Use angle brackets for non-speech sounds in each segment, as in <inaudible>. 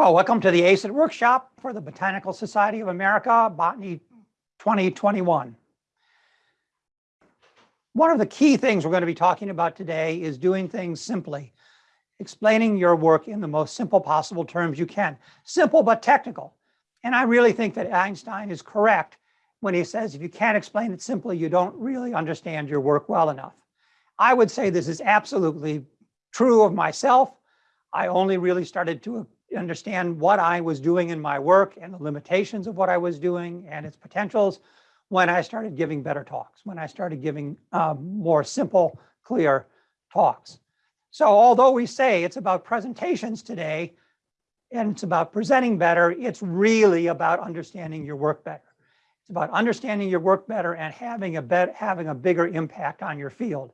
Well, welcome to the ACID workshop for the Botanical Society of America, Botany 2021. One of the key things we're going to be talking about today is doing things simply, explaining your work in the most simple possible terms you can. Simple but technical. And I really think that Einstein is correct when he says if you can't explain it simply, you don't really understand your work well enough. I would say this is absolutely true of myself. I only really started to understand what I was doing in my work and the limitations of what I was doing and its potentials when I started giving better talks, when I started giving um, more simple, clear talks. So although we say it's about presentations today and it's about presenting better, it's really about understanding your work better. It's about understanding your work better and having a bet having a bigger impact on your field.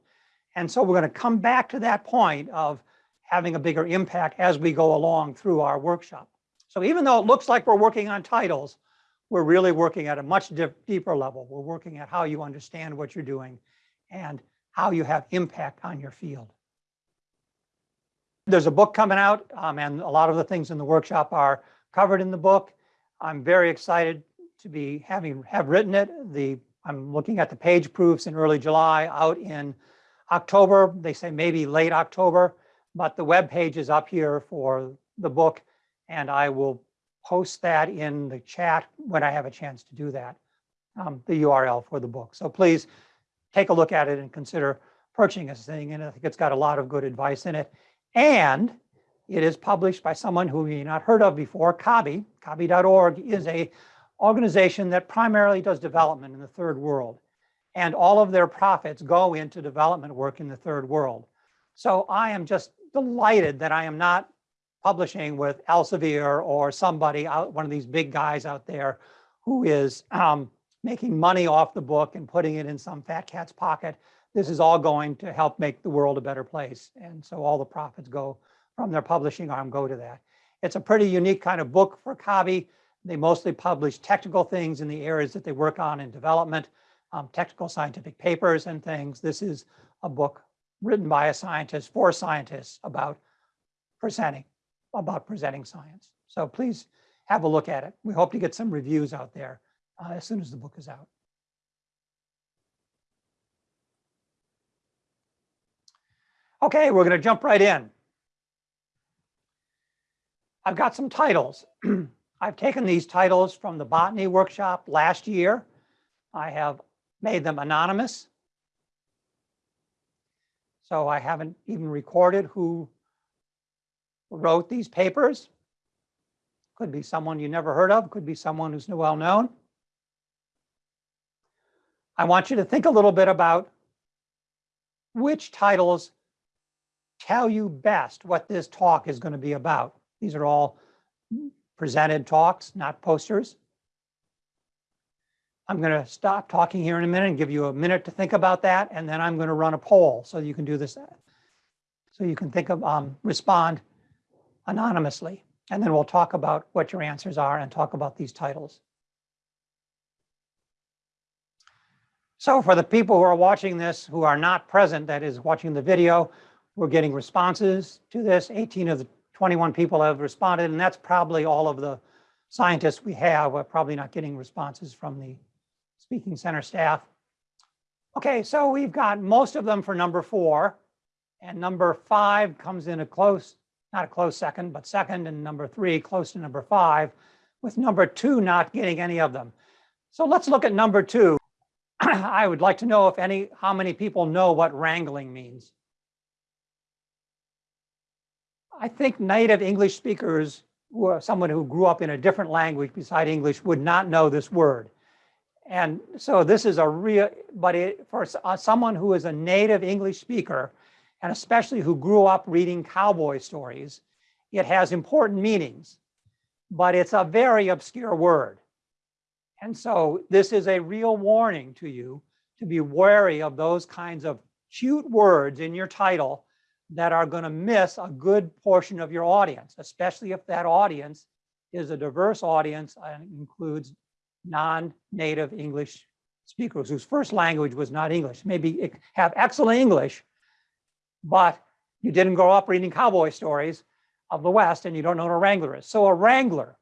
And so we're going to come back to that point of having a bigger impact as we go along through our workshop. So even though it looks like we're working on titles, we're really working at a much deeper level. We're working at how you understand what you're doing and how you have impact on your field. There's a book coming out um, and a lot of the things in the workshop are covered in the book. I'm very excited to be having have written it. The I'm looking at the page proofs in early July out in October. They say maybe late October but the web page is up here for the book and I will post that in the chat when I have a chance to do that, um, the URL for the book. So please take a look at it and consider purchasing this thing. And I think it's got a lot of good advice in it. And it is published by someone who you not heard of before, CABI. CABI.org is a organization that primarily does development in the third world. And all of their profits go into development work in the third world. So I am just delighted that I am not publishing with Elsevier or somebody out, one of these big guys out there who is um, making money off the book and putting it in some fat cat's pocket. This is all going to help make the world a better place. And so all the profits go from their publishing arm go to that. It's a pretty unique kind of book for CABI. They mostly publish technical things in the areas that they work on in development, um, technical scientific papers and things. This is a book written by a scientist for scientists about presenting, about presenting science. So please have a look at it. We hope to get some reviews out there uh, as soon as the book is out. Okay, we're going to jump right in. I've got some titles. <clears throat> I've taken these titles from the botany workshop last year. I have made them anonymous so I haven't even recorded who wrote these papers. Could be someone you never heard of, could be someone who's well known. I want you to think a little bit about which titles tell you best what this talk is going to be about. These are all presented talks, not posters. I'm going to stop talking here in a minute and give you a minute to think about that. And then I'm going to run a poll so you can do this. So you can think of, um, respond anonymously. And then we'll talk about what your answers are and talk about these titles. So for the people who are watching this who are not present, that is watching the video, we're getting responses to this. 18 of the 21 people have responded, and that's probably all of the scientists we have. We're probably not getting responses from the speaking center staff. Okay, so we've got most of them for number four and number five comes in a close, not a close second, but second and number three close to number five with number two not getting any of them. So let's look at number two. <clears throat> I would like to know if any, how many people know what wrangling means. I think native English speakers, or someone who grew up in a different language beside English would not know this word. And so this is a real, but it, for uh, someone who is a native English speaker, and especially who grew up reading cowboy stories, it has important meanings, but it's a very obscure word. And so this is a real warning to you to be wary of those kinds of cute words in your title that are going to miss a good portion of your audience, especially if that audience is a diverse audience and includes non-native English speakers whose first language was not English. Maybe have excellent English, but you didn't grow up reading cowboy stories, of the West and you don't know what a wrangler is. So a wrangler,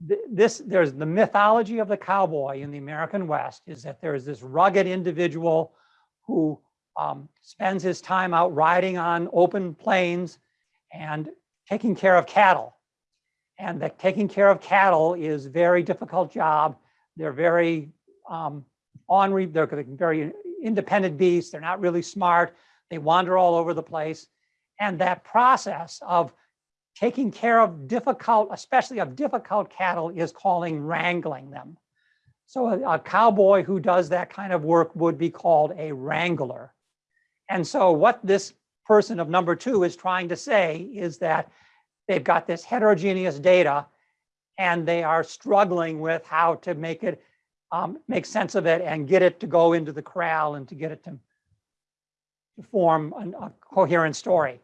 this, there's the mythology of the cowboy in the American West is that there is this rugged individual who um, spends his time out riding on open plains and taking care of cattle. And that taking care of cattle is very difficult job. They're very um, ornery, they're very independent beasts. They're not really smart. They wander all over the place. And that process of taking care of difficult, especially of difficult cattle is calling wrangling them. So a, a cowboy who does that kind of work would be called a wrangler. And so what this person of number two is trying to say is that they've got this heterogeneous data and they are struggling with how to make it um, make sense of it and get it to go into the corral and to get it to, to form an, a coherent story.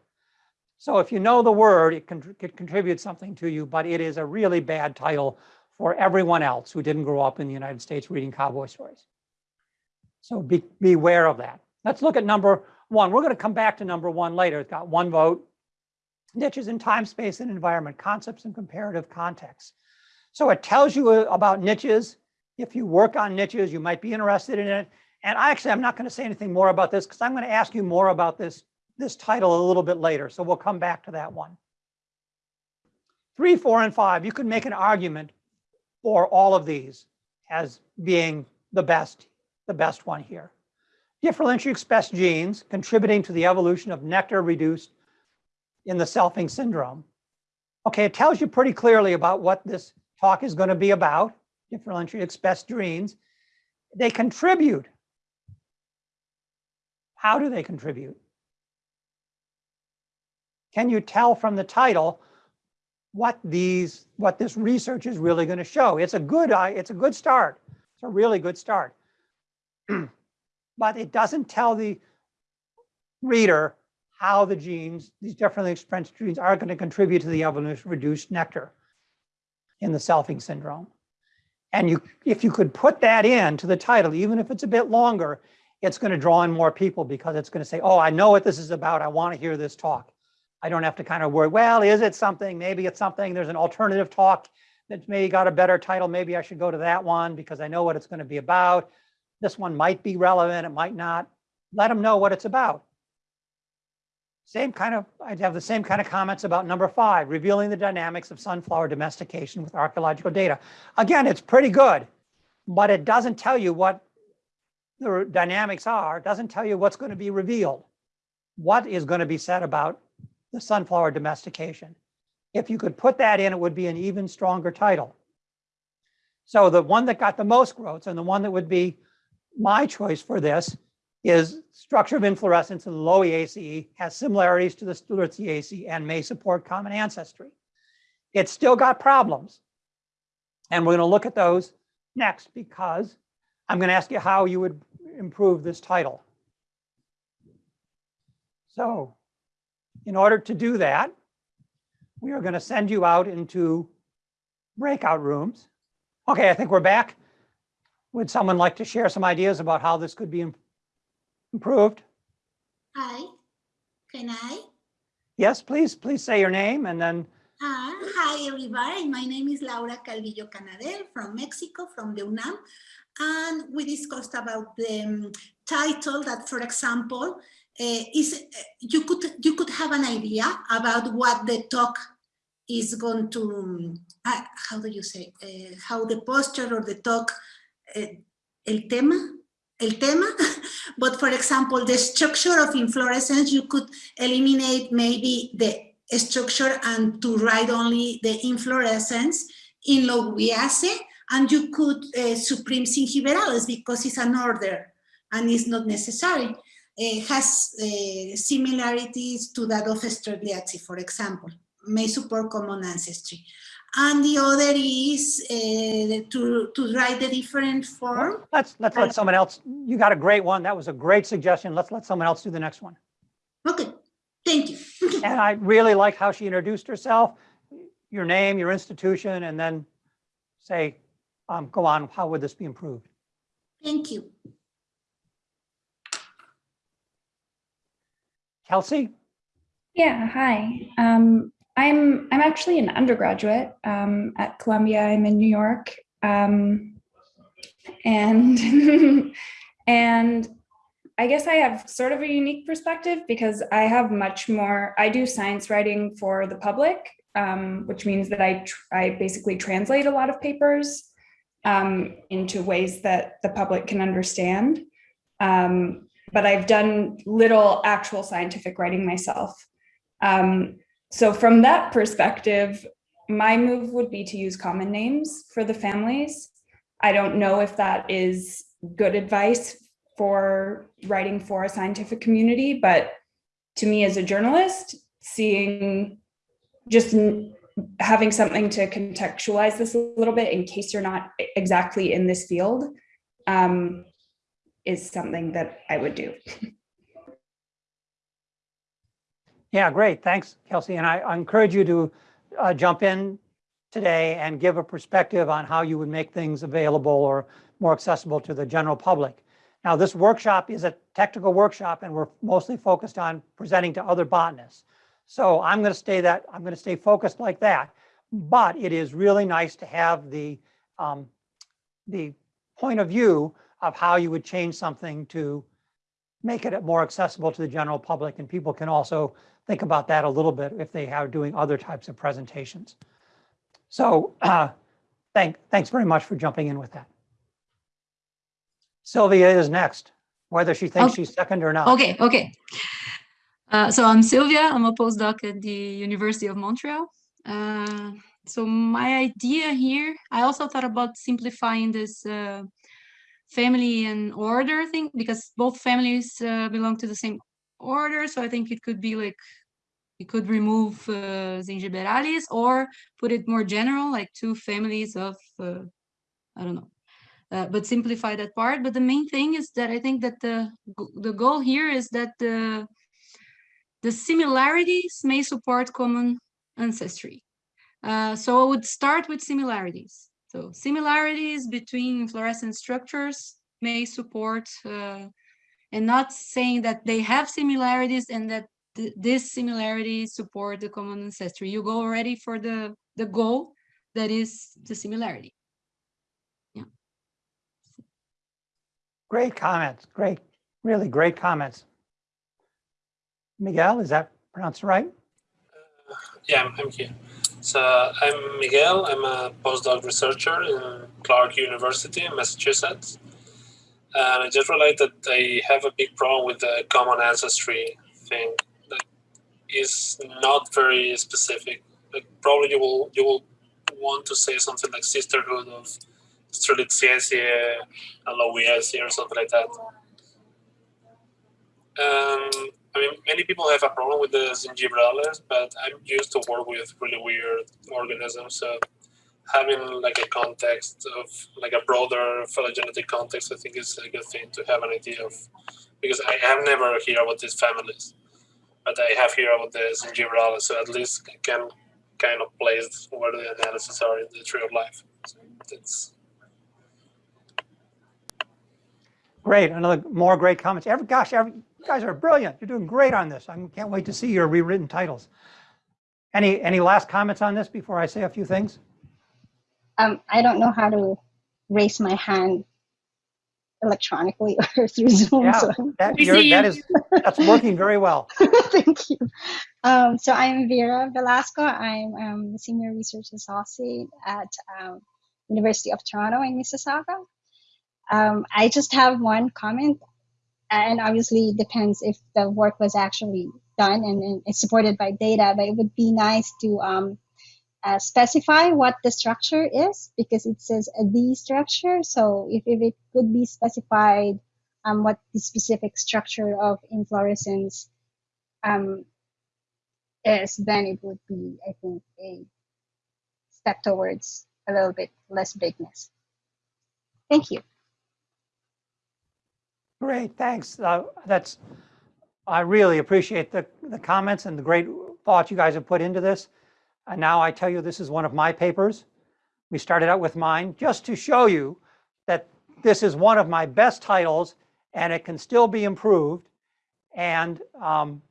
So if you know the word, it can it contribute something to you, but it is a really bad title for everyone else who didn't grow up in the United States reading cowboy stories. So be, beware of that. Let's look at number one. We're going to come back to number one later. It's got one vote. Niches in time, space, and environment, concepts and comparative context. So it tells you uh, about niches. If you work on niches, you might be interested in it. And I actually, I'm not going to say anything more about this because I'm going to ask you more about this, this title a little bit later. So we'll come back to that one. Three, four, and five, you could make an argument for all of these as being the best, the best one here. Differentially expressed genes contributing to the evolution of nectar reduced in the selfing syndrome. Okay, it tells you pretty clearly about what this talk is going to be about, differentially expressed genes. They contribute. How do they contribute? Can you tell from the title what these what this research is really going to show? It's a good uh, it's a good start. It's a really good start. <clears throat> but it doesn't tell the reader how the genes, these differently expressed genes are going to contribute to the evolution of reduced nectar in the selfing syndrome. And you, if you could put that into the title, even if it's a bit longer, it's going to draw in more people because it's going to say, oh, I know what this is about. I want to hear this talk. I don't have to kind of worry, well, is it something? Maybe it's something. There's an alternative talk that maybe got a better title. Maybe I should go to that one because I know what it's going to be about. This one might be relevant, it might not. Let them know what it's about. Same kind of, I'd have the same kind of comments about number five, revealing the dynamics of sunflower domestication with archaeological data. Again, it's pretty good, but it doesn't tell you what the dynamics are. Doesn't tell you what's going to be revealed. What is going to be said about the sunflower domestication? If you could put that in, it would be an even stronger title. So the one that got the most growth and the one that would be my choice for this is structure of inflorescence in the Lowiaceae has similarities to the Strelitziaceae and may support common ancestry. It's still got problems. And we're going to look at those next because I'm going to ask you how you would improve this title. So in order to do that, we are going to send you out into breakout rooms. Okay, I think we're back. Would someone like to share some ideas about how this could be improved? Hi, can I? Yes, please, please say your name and then. Uh, hi, everybody. My name is Laura Calvillo Canadell from Mexico, from the UNAM. And we discussed about the um, title that, for example, uh, is uh, you could you could have an idea about what the talk is going to uh, how do you say uh, how the posture or the talk uh, el tema el tema <laughs> but for example the structure of inflorescence you could eliminate maybe the structure and to write only the inflorescence in Lowiaceae and you could uh, supreme Zingiberales because it's an order and it's not necessary. It has uh, similarities to that of Strelitziaceae, for example, may support common ancestry. And the other is uh, to, to write the different form. Let's, let's let someone else, you got a great one. That was a great suggestion. Let's let someone else do the next one. Okay, thank you. <laughs> And I really like how she introduced herself, your name, your institution, and then say, um, go on, how would this be improved? Thank you. Kelsey? Yeah, hi. Um, I'm I'm actually an undergraduate um, at Columbia. I'm in New York, um, and <laughs> and I guess I have sort of a unique perspective because I have much more. I do science writing for the public, um, which means that I I basically translate a lot of papers um, into ways that the public can understand. Um, but I've done little actual scientific writing myself. Um, so from that perspective, my move would be to use common names for the families. I don't know if that is good advice for writing for a scientific community, but to me as a journalist, seeing just having something to contextualize this a little bit in case you're not exactly in this field um, is something that I would do. <laughs> Yeah, great. Thanks, Kelsey. And I I encourage you to uh, jump in today and give a perspective on how you would make things available or more accessible to the general public. Now, this workshop is a technical workshop and we're mostly focused on presenting to other botanists. So I'm going to stay that, I'm going to stay focused like that. But it is really nice to have the, um, the point of view of how you would change something to make it more accessible to the general public. And people can also think about that a little bit if they are doing other types of presentations. So uh, <clears throat> thank, thanks very much for jumping in with that. Sylvia is next, whether she thinks Oh, she's second or not. Okay, okay. Uh, so I'm Sylvia. I'm a postdoc at the University of Montreal. Uh, so my idea here, I also thought about simplifying this uh, family and order thing because both families uh, belong to the same order. So I think it could be like you could remove uh, Zingiberales or put it more general, like two families of uh, I don't know, uh, but simplify that part. But the main thing is that I think that the the goal here is that the the similarities may support common ancestry. Uh, so I would start with similarities. So similarities between fluorescent structures may support, uh, and not saying that they have similarities and that th- these similarities support the common ancestry. You go already for the the goal that is the similarity. Yeah. Great comments, great, really great comments. Miguel, is that pronounced right? Uh, yeah, I'm, I'm here. So I'm Miguel. I'm a postdoc researcher in Clark University in Massachusetts. And I just realized that I have a big problem with the common ancestry thing that is not very specific. Like probably you will you will want to say something like sisterhood of Strelitziaceae and or something like that. Um, I mean, many people have a problem with the zingiberales, but I'm used to work with really weird organisms. So having like a context of like a broader phylogenetic context, I think is a good thing to have an idea of, because I have never heard about these families, but I have heard about the zingiberales, so at least I can kind of place where the analysis are in the tree of life. So that's Great, another, more great comments. Every, gosh, every, you guys are brilliant. You're doing great on this. I can't wait to see your rewritten titles. Any, any last comments on this before I say a few things? Um, I don't know how to raise my hand electronically <laughs> or through Zoom. Yeah, So that, We you're- see that you. is, that's working very well. <laughs> thank you. Um, so I'm Vera Velasco. I'm um, a senior research associate at um, University of Toronto in Mississauga. Um, I just have one comment, and obviously it depends if the work was actually done and, and it's supported by data. But it would be nice to um, uh, specify what the structure is because it says a D structure. So if, if it could be specified um, what the specific structure of inflorescence um, is, then it would be, I think, a step towards a little bit less bigness. Thank you. Great, thanks. Uh, That's, I really appreciate the, the comments and the great thought you guys have put into this. And now I tell you, this is one of my papers. We started out with mine just to show you that this is one of my best titles and it can still be improved. And um,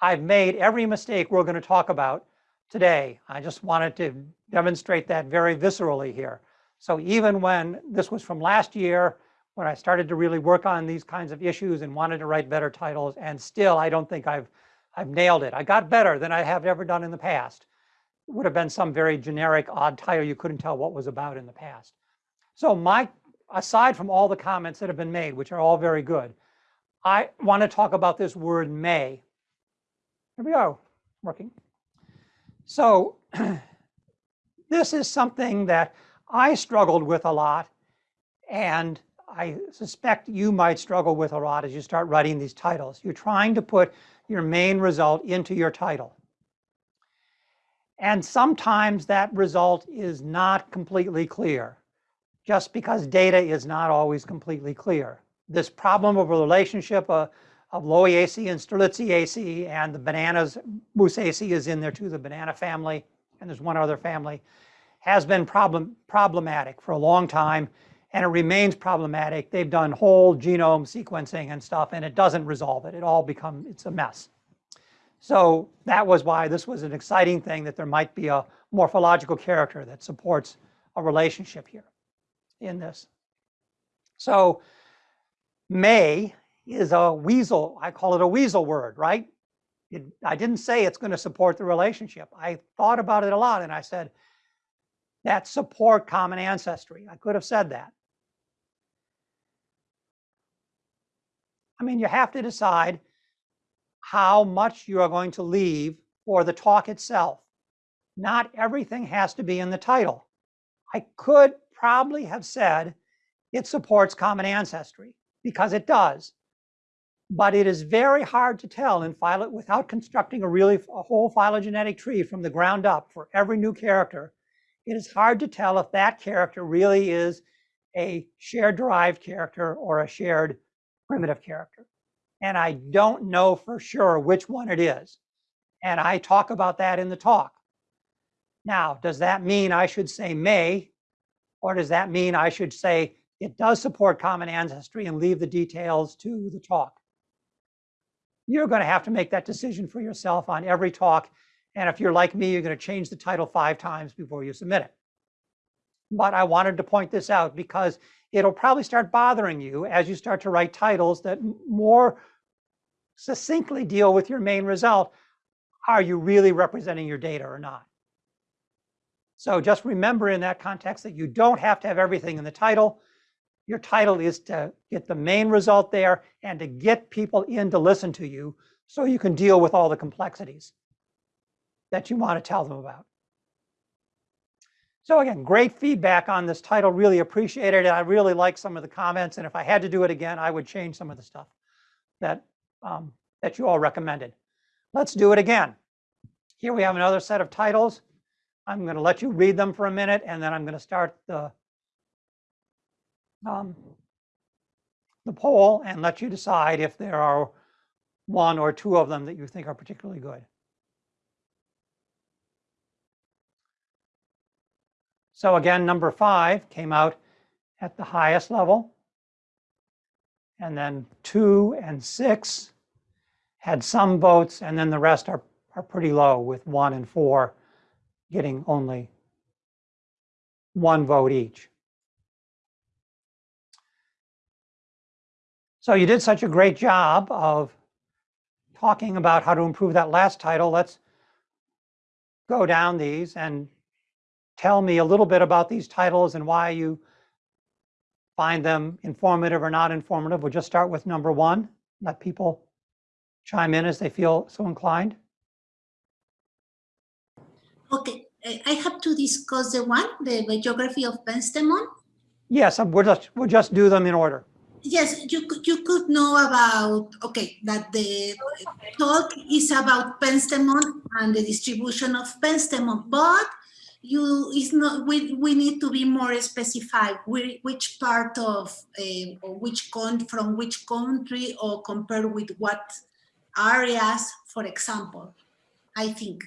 I've made every mistake we're going to talk about today. I just wanted to demonstrate that very viscerally here. So even when this was from last year, when I started to really work on these kinds of issues and wanted to write better titles, and still I don't think I've I've nailed it. I got better than I have ever done in the past. Would have been some very generic, odd title you couldn't tell what was about in the past. So my, aside from all the comments that have been made, which are all very good, I want to talk about this word may. Here we go, working. So <clears throat> this is something that I struggled with a lot, and I suspect you might struggle with a lot as you start writing these titles. You're trying to put your main result into your title. And sometimes that result is not completely clear, just because data is not always completely clear. This problem of a relationship uh, of Lowiaceae and Strelitziaceae and the bananas, Musaceae is in there too, the banana family, and there's one other family, has been problem, problematic for a long time, and it remains problematic. They've done whole genome sequencing and stuff, and it doesn't resolve it. It all becomes, it's a mess. So that was why this was an exciting thing that there might be a morphological character that supports a relationship here in this. So may is a weasel, I call it a weasel word, right? It, I didn't say it's going to support the relationship. I thought about it a lot and I said, that support common ancestry. I could have said that. I mean, you have to decide how much you are going to leave for the talk itself. Not everything has to be in the title. I could probably have said it supports common ancestry because it does. But it is very hard to tell in phylo without constructing a really a whole phylogenetic tree from the ground up for every new character. It is hard to tell if that character really is a shared derived character or a shared primitive character. And I don't know for sure which one it is. And I talk about that in the talk. Now, does that mean I should say may, or does that mean I should say it does support common ancestry and leave the details to the talk? You're going to have to make that decision for yourself on every talk. And if you're like me, you're going to change the title five times before you submit it. But I wanted to point this out because it'll probably start bothering you as you start to write titles that more succinctly deal with your main result. Are you really representing your data or not? So just remember in that context that you don't have to have everything in the title. Your title is to get the main result there and to get people in to listen to you so you can deal with all the complexities that you want to tell them about. So again, great feedback on this title. Really appreciated it. I really like some of the comments. And if I had to do it again, I would change some of the stuff that, um, that you all recommended. Let's do it again. Here we have another set of titles. I'm going to let you read them for a minute, and then I'm going to start the, um, the poll and let you decide if there are one or two of them that you think are particularly good. So again, number five came out at the highest level. And then two and six had some votes, and then the rest are, are pretty low with one and four getting only one vote each. So you did such a great job of talking about how to improve that last title. Let's go down these and tell me a little bit about these titles and why you find them informative or not informative. We'll just start with number one. Let people chime in as they feel so inclined. Okay, I have to discuss the one, the biography of Penstemon. Yes, um, we'll just, we'll just do them in order. Yes, you could, you could know about, okay, that the talk is about Penstemon and the distribution of Penstemon, but you is not we, we need to be more specified which part of uh, or which con from which country or compared with what areas for example i think.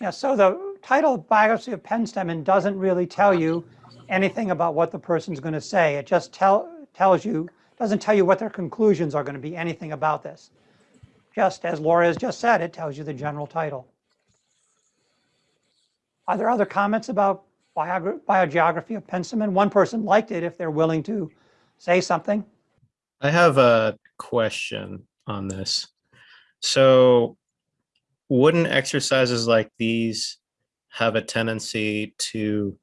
Yeah so the title biogeography of penstemon doesn't really tell you anything about what the person's going to say. It just tell tells you doesn't tell you what their conclusions are going to be anything about this. Just as Laura has just said, it tells you the general title. Are there other comments about biogeography of Penstemon? One person liked it if they're willing to say something. I have a question on this. So wouldn't exercises like these have a tendency to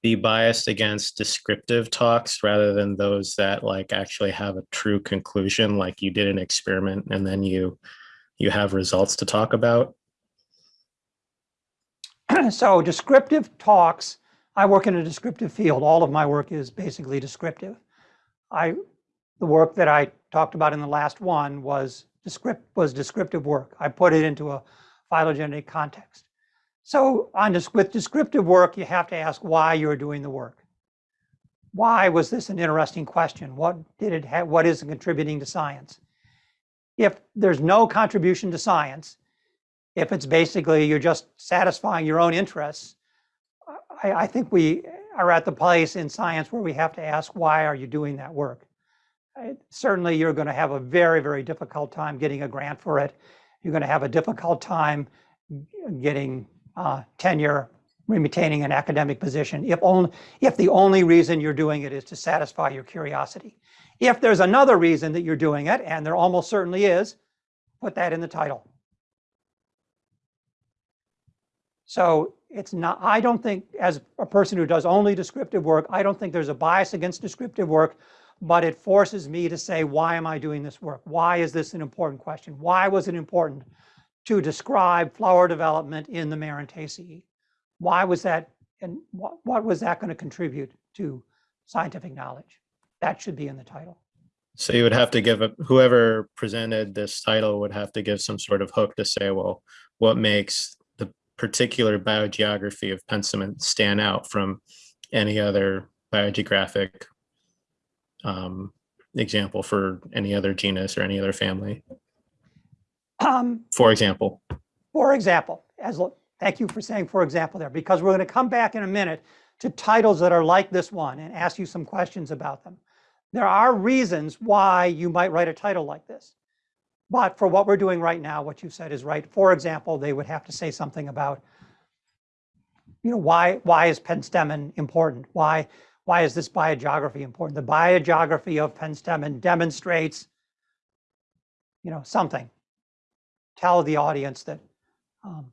be biased against descriptive talks rather than those that like actually have a true conclusion, like you did an experiment and then you you have results to talk about? <clears throat> So descriptive talks, I work in a descriptive field. All of my work is basically descriptive. I, the work that I talked about in the last one was descript, was descriptive work. I put it into a phylogenetic context. So on this, with descriptive work, you have to ask why you're doing the work. Why was this an interesting question? What did it have, what is it contributing to science? If there's no contribution to science, if it's basically you're just satisfying your own interests, I, I think we are at the place in science where we have to ask, why are you doing that work? Certainly, you're going to have a very, very difficult time getting a grant for it. You're going to have a difficult time getting uh, tenure, maintaining an academic position, if only, if the only reason you're doing it is to satisfy your curiosity. If there's another reason that you're doing it, and there almost certainly is, put that in the title. So it's not, I don't think, as a person who does only descriptive work, I don't think there's a bias against descriptive work, but it forces me to say, why am I doing this work? Why is this an important question? Why was it important to describe flower development in the Marantaceae? Why was that, and what, what was that going to contribute to scientific knowledge? That should be in the title. So you would have to give, a whoever presented this title would have to give some sort of hook to say, well, what makes particular biogeography of Penstemon stand out from any other biogeographic um, example for any other genus or any other family, Um, for example? For example, as, thank you for saying for example there, because we're going to come back in a minute to titles that are like this one and ask you some questions about them. There are reasons why you might write a title like this. But for what we're doing right now, what you said is right. For example, they would have to say something about, you know, why, why is Penstemon important? Why, why is this biogeography important? The biogeography of Penstemon demonstrates, you know, something tell the audience that um,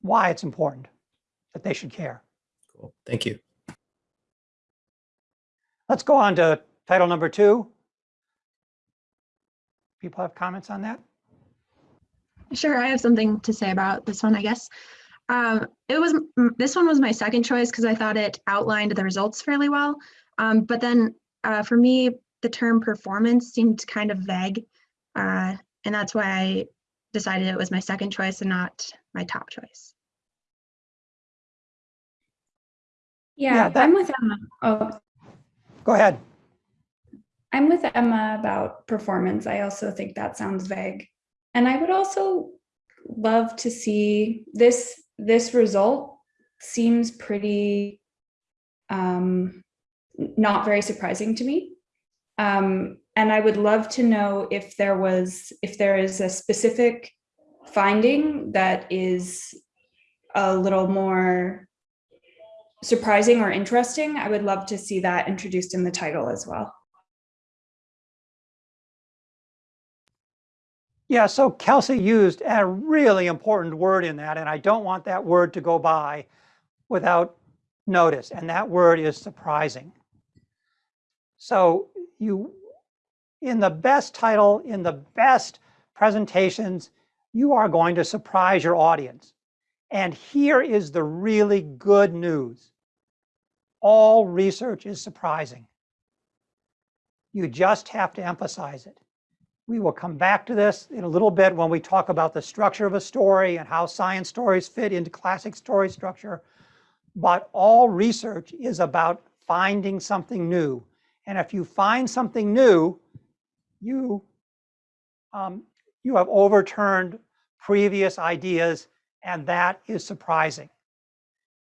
why it's important, that they should care. Cool. Thank you. Let's go on to title number two. People have comments on that? Sure, I have something to say about this one, I guess. Um, it was this one was my second choice because I thought it outlined the results fairly well. Um, but then uh, for me, the term performance seemed kind of vague, uh, and that's why I decided it was my second choice and not my top choice. Yeah, that- I'm with Emma. Oh, Go ahead. I'm with Emma about performance. I also think that sounds vague. And I would also love to see this this result seems pretty um, not very surprising to me. Um, and I would love to know if there was if there is a specific finding that is a little more surprising or interesting. I would love to see that introduced in the title as well. Yeah, so Kelsey used a really important word in that, and I don't want that word to go by without notice, and that word is surprising. So you, in the best title, in the best presentations, you are going to surprise your audience. And here is the really good news. All research is surprising. You just have to emphasize it. We will come back to this in a little bit when we talk about the structure of a story and how science stories fit into classic story structure. But all research is about finding something new. And if you find something new, you, um, you have overturned previous ideas, and that is surprising.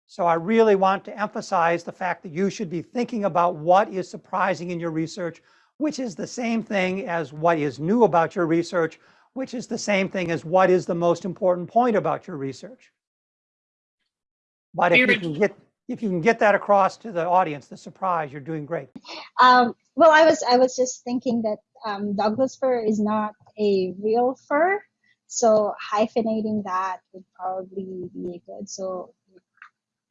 So I really want to emphasize the fact that you should be thinking about what is surprising in your research, which is the same thing as what is new about your research, which is the same thing as what is the most important point about your research. But if you can get, if you can get that across to the audience, the surprise, you're doing great. Um, well, I was I was just thinking that um, Douglas fir is not a real fir, so hyphenating that would probably be good. So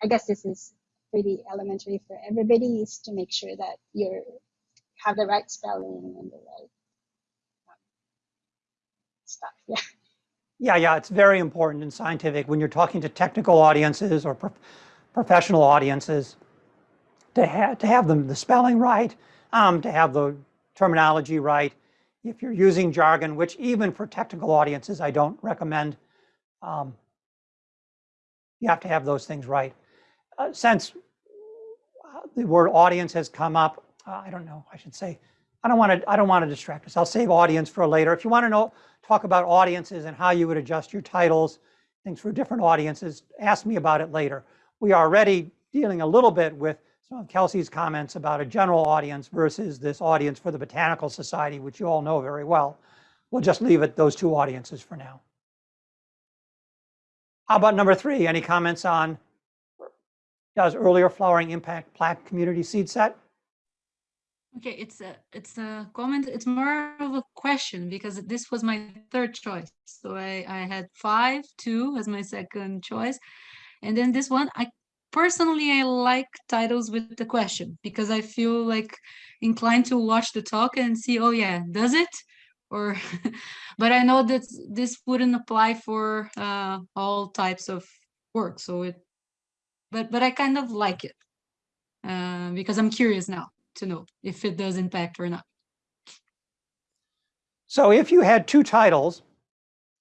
I guess this is pretty elementary for everybody is to make sure that you have the right spelling and the right um, stuff. <laughs> Yeah. Yeah, yeah, it's very important in scientific when you're talking to technical audiences or prof- professional audiences to have to have them the spelling right, um, to have the terminology right. If you're using jargon, which even for technical audiences I don't recommend, um, you have to have those things right. Uh, since uh, the word audience has come up, uh, I don't know. I should say, I don't want to. I don't want to distract us. I'll save audience for later. If you want to know talk about audiences and how you would adjust your titles, things for different audiences, ask me about it later. We are already dealing a little bit with some of Kelsey's comments about a general audience versus this audience for the Botanical Society, which you all know very well. We'll just leave it those two audiences for now. How about number three? Any comments on does earlier flowering impact plant community seed set? Okay, it's a it's a comment. It's more of a question because this was my third choice. So I I had five, two as my second choice, and then this one. I personally I like titles with the question because I feel like inclined to watch the talk and see. Oh yeah, does it? Or, <laughs> but I know that this wouldn't apply for uh, all types of work. So it, but but I kind of like it uh, because I'm curious now to know if it does impact or not. So if you had two titles,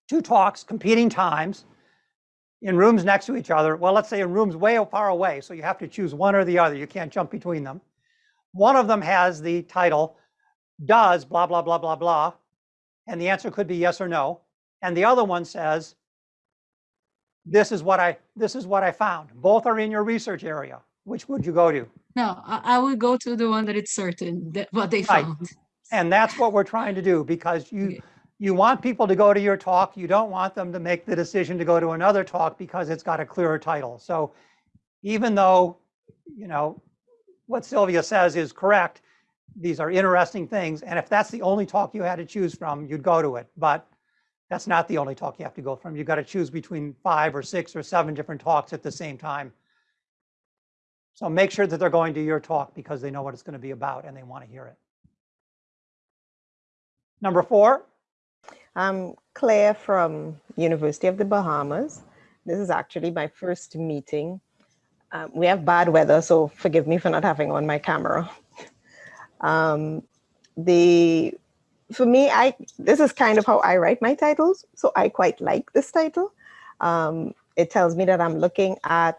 two talks, competing times, in rooms next to each other, well, let's say in rooms way far away, so you have to choose one or the other, you can't jump between them. One of them has the title, does blah, blah, blah, blah, blah, and the answer could be yes or no. And the other one says, this is what I, this is what I found. Both are in your research area. Which would you go to? No, I, I would go to the one that it's certain that what they Right. found. And that's what we're trying to do because you, Okay. you want people to go to your talk. You don't want them to make the decision to go to another talk because it's got a clearer title. So even though, you know, what Sylvia says is correct, these are interesting things. And if that's the only talk you had to choose from, you'd go to it. But that's not the only talk you have to go from. You've got to choose between five or six or seven different talks at the same time. So make sure that they're going to your talk because they know what it's going to be about and they want to hear it. Number four, I'm Claire from University of the Bahamas. This is actually my first meeting. Um, we have bad weather, so forgive me for not having on my camera. <laughs> Um, the for me, I this is kind of how I write my titles, so I quite like this title. Um, it tells me that I'm looking at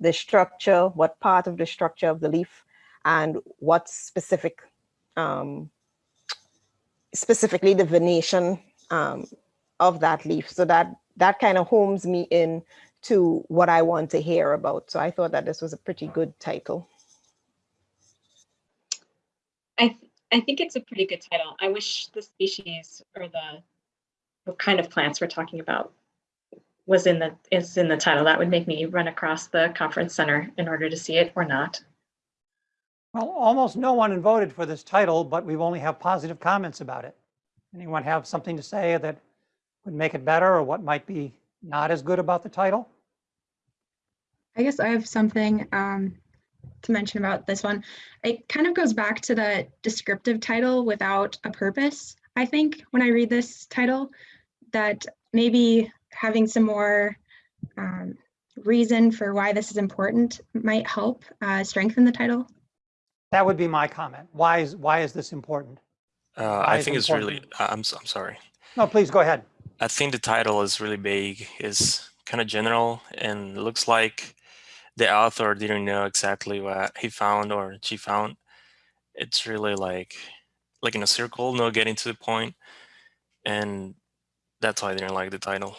the structure, what part of the structure of the leaf, and what specific um, specifically the venation um, of that leaf. So that that kind of homes me in to what I want to hear about. So I thought that this was a pretty good title. I th- I think it's a pretty good title. I wish the species or the what kind of plants we're talking about was in the is in the title. That would make me run across the conference center in order to see it or not. well, almost no one voted for this title, but we've only have positive comments about it. Anyone have something to say that would make it better or what might be not as good about the title? I guess I have something um, to mention about this one. It kind of goes back to the descriptive title without a purpose. I think when I read this title, that maybe having some more um, reason for why this is important might help uh, strengthen the title. That would be my comment. Why is, why is this important? Uh, I think it's really, important? I- I'm, s- I'm sorry. No, please go ahead. I think the title is really vague, is kind of general, and looks like the author didn't know exactly what he found or she found. It's really like, like in a circle, no getting to the point. point, and that's why I didn't like the title.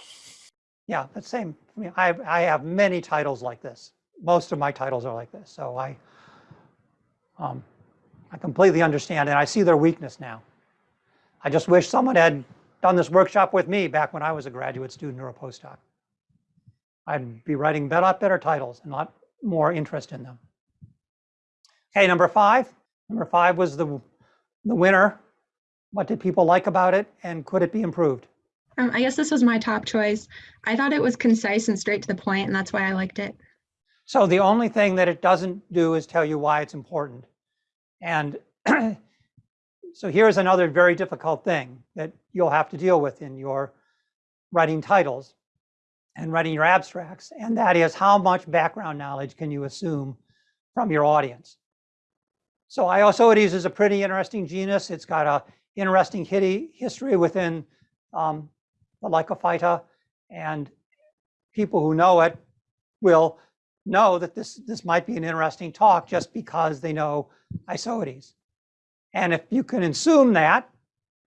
Yeah, the same. I mean, I, I have many titles like this. Most of my titles are like this. So I, um, I completely understand, and I see their weakness now. I just wish someone had done this workshop with me back when I was a graduate student or a postdoc. I'd be writing better, better titles and a lot more interest in them. Okay, number five. Number five was the, the winner. What did people like about it and could it be improved? Um, I guess this was my top choice. I thought it was concise and straight to the point, and that's why I liked it. So the only thing that it doesn't do is tell you why it's important. And <clears throat> so here's another very difficult thing that you'll have to deal with in your writing titles and writing your abstracts. And that is how much background knowledge can you assume from your audience? So Isoetes is a pretty interesting genus. It's got a interesting history within um, the Lycophyta, and people who know it will know that this, this might be an interesting talk just because they know Isoetes. And if you can assume that,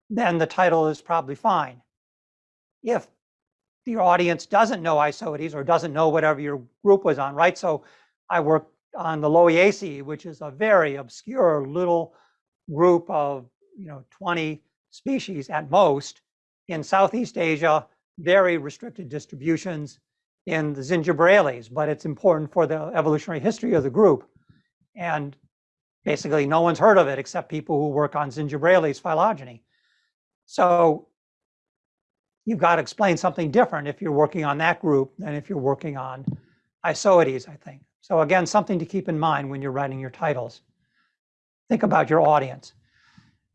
then the title is probably fine. If your audience doesn't know Isoetes or doesn't know whatever your group was on, right? So I worked on the Lowiaceae, which is a very obscure little group of, you know, 20 species at most in Southeast Asia, very restricted distributions in the Zingiberales, but it's important for the evolutionary history of the group. And basically no one's heard of it except people who work on Zingiberales phylogeny. So you've got to explain something different if you're working on that group than if you're working on Isoetes, I think. So again, something to keep in mind when you're writing your titles. Think about your audience.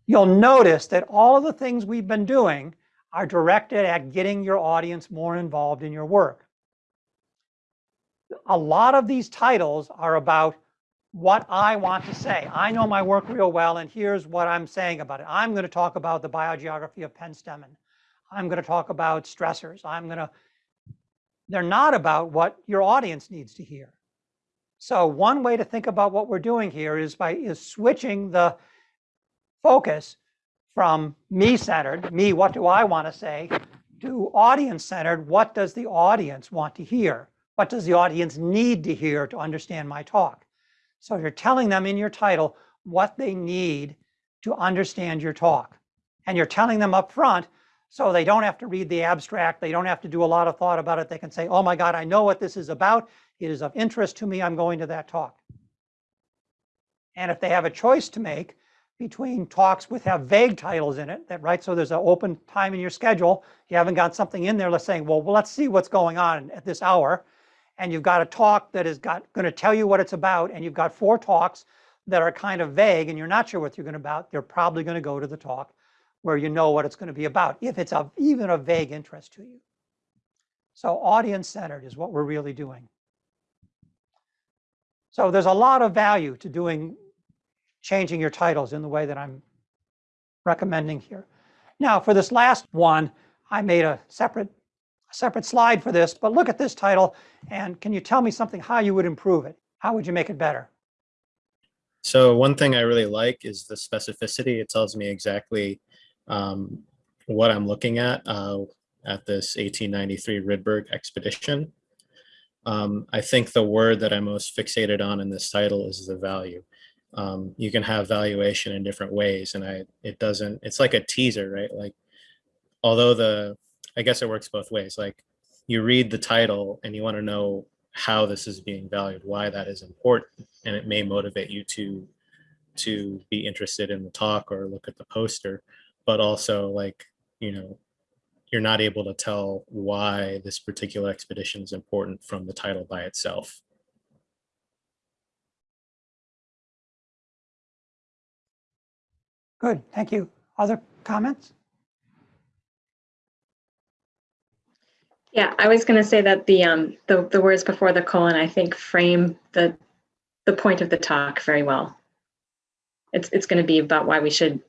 You'll notice that all of the things we've been doing are directed at getting your audience more involved in your work. A lot of these titles are about what I want to say. I know my work real well, and here's what I'm saying about it. I'm going to talk about the biogeography of penstemon. I'm going to talk about stressors. I'm going to, they're not about what your audience needs to hear. So one way to think about what we're doing here is by is switching the focus from me-centered, me, what do I want to say, to audience-centered, what does the audience want to hear? What does the audience need to hear to understand my talk? So you're telling them in your title what they need to understand your talk. And you're telling them up front so they don't have to read the abstract. They don't have to do a lot of thought about it. They can say, oh my God, I know what this is about. It is of interest to me. I'm going to that talk. And if they have a choice to make between talks with have vague titles in it, that right? So there's an open time in your schedule. You haven't got something in there. Let's say, well, well, let's see what's going on at this hour. And you've got a talk that is got going to tell you what it's about. And you've got four talks that are kind of vague and you're not sure what you're going to about. They're probably going to go to the talk where you know what it's going to be about, if it's of even a vague interest to you. So audience-centered is what we're really doing. So there's a lot of value to doing, changing your titles in the way that I'm recommending here. Now for this last one, I made a separate, separate slide for this, but look at this title and can you tell me something how you would improve it? How would you make it better? So one thing I really like is the specificity. It tells me exactly um, what I'm looking at uh, at this 1893 Rydberg expedition. Um, I think the word that I'm most fixated on in this title is the value. Um, you can have valuation in different ways and I it doesn't, it's like a teaser, right? Like, although the, I guess it works both ways. Like you read the title and you want to know how this is being valued, why that is important, and it may motivate you to to be interested in the talk or look at the poster but also like, you know, you're not able to tell why this particular expedition is important from the title by itself. Good, thank you. Other comments? Yeah, I was going to say that the um the the words before the colon I think frame the the point of the talk very well. It's it's going to be about why we should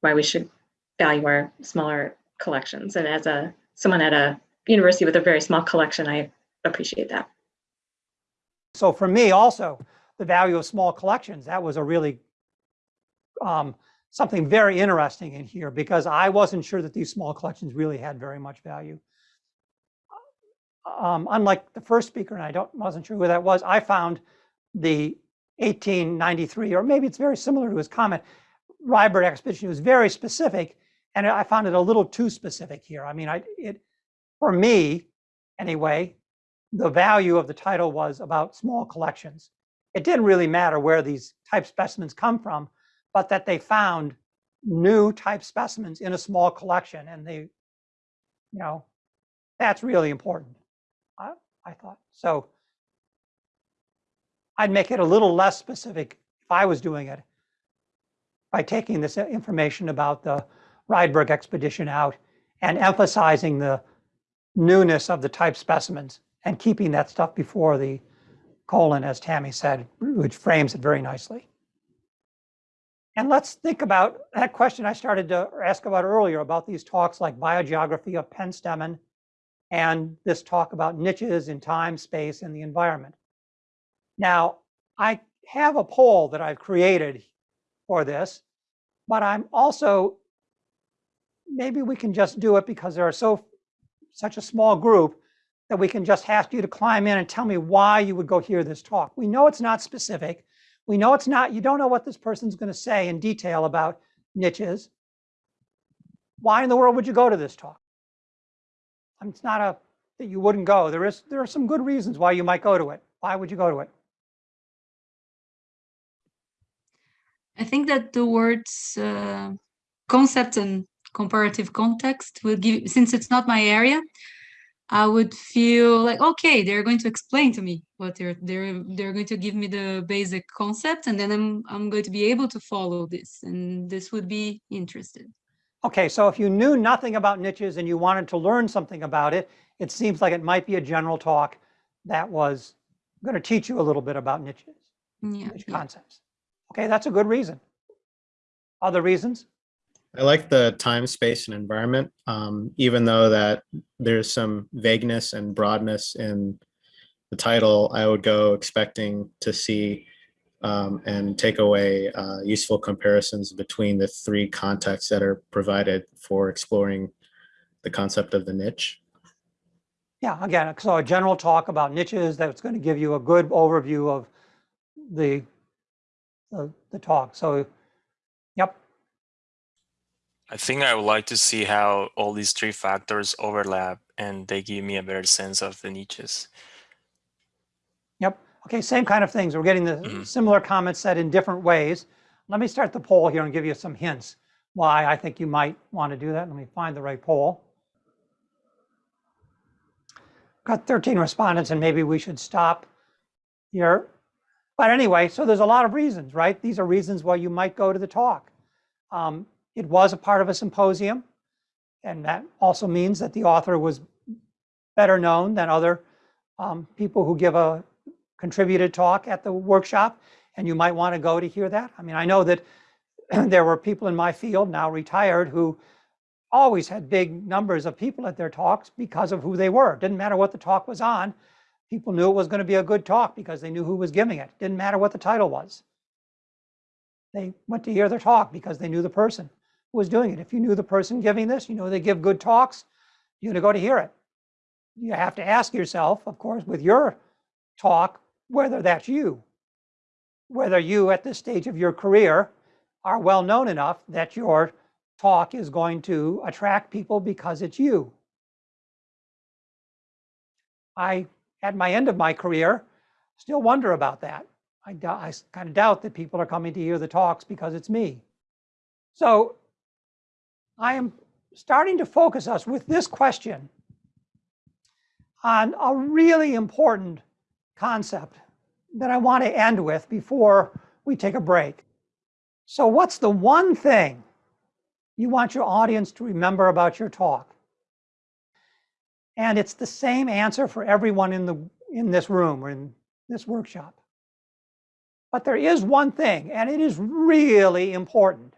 why we should value our smaller collections. And as a someone at a university with a very small collection, I appreciate that. So for me also, the value of small collections, that was a really um, something very interesting in here because I wasn't sure that these small collections really had very much value. Um, unlike the first speaker, and I don't wasn't sure who that was, I found the 1893, or maybe it's very similar to his comment. Rydberg expedition was very specific, and I found it a little too specific here. I mean, I it for me anyway, the value of the title was about small collections. It didn't really matter where these type specimens come from, but that they found new type specimens in a small collection, and they, you know, that's really important. I, I thought so. I'd make it a little less specific if I was doing it by taking this information about the Rydberg expedition out and emphasizing the newness of the type specimens and keeping that stuff before the colon, as Tammy said, which frames it very nicely. And let's think about that question I started to ask about earlier about these talks like biogeography of Penstemon and this talk about niches in time, space, and the environment. Now, I have a poll that I've created for this, but I'm also, maybe we can just do it because there are so such a small group that we can just ask you to climb in and tell me why you would go hear this talk. We know it's not specific. We know it's not, you don't know what this person's going to say in detail about niches. Why in the world would you go to this talk? I mean, it's not a that you wouldn't go. There is there are some good reasons why you might go to it. Why would you go to it? I think that the words uh, concept and comparative context will give, since it's not my area, I would feel like, okay, they're going to explain to me what they're, they're, they're going to give me the basic concept and then I'm, I'm going to be able to follow this and this would be interested. Okay, so if you knew nothing about niches and you wanted to learn something about it, it seems like it might be a general talk that was going to teach you a little bit about niches, Yeah, niche yeah. concepts. Okay, that's a good reason. Other reasons? I like the time, space, and environment, um, even though that there's some vagueness and broadness in the title, I would go expecting to see um, and take away uh, useful comparisons between the three contexts that are provided for exploring the concept of the niche. Yeah, again, so a general talk about niches that's going to give you a good overview of the the, the talk. So, yep, I think I would like to see how all these three factors overlap and they give me a better sense of the niches. Yep. Okay, same kind of things. We're getting the Mhm. similar comments said in different ways. Let me start the poll here and give you some hints why I think you might want to do that. Let me find the right poll. Got 13 respondents and maybe we should stop here. But anyway, so there's a lot of reasons, right? These are reasons why you might go to the talk. Um, it was a part of a symposium. And that also means that the author was better known than other um, people who give a contributed talk at the workshop. And you might want to go to hear that. I mean, I know that <clears throat> there were people in my field now retired who always had big numbers of people at their talks because of who they were. Didn't matter what the talk was on. People knew it was going to be a good talk because they knew who was giving it. Didn't matter what the title was. They went to hear their talk because they knew the person who was doing it. If you knew the person giving this, you know they give good talks, you're to go to hear it. You have to ask yourself, of course, with your talk, whether that's you. Whether you, at this stage of your career, are well known enough that your talk is going to attract people because it's you. I, at my end of my career, still wonder about that. I, I kind of doubt that people are coming to hear the talks because it's me. So I am starting to focus us with this question on a really important concept that I want to end with before we take a break. So what's the one thing you want your audience to remember about your talk? And it's the same answer for everyone in, the, in this room or in this workshop. But there is one thing, and it is really important.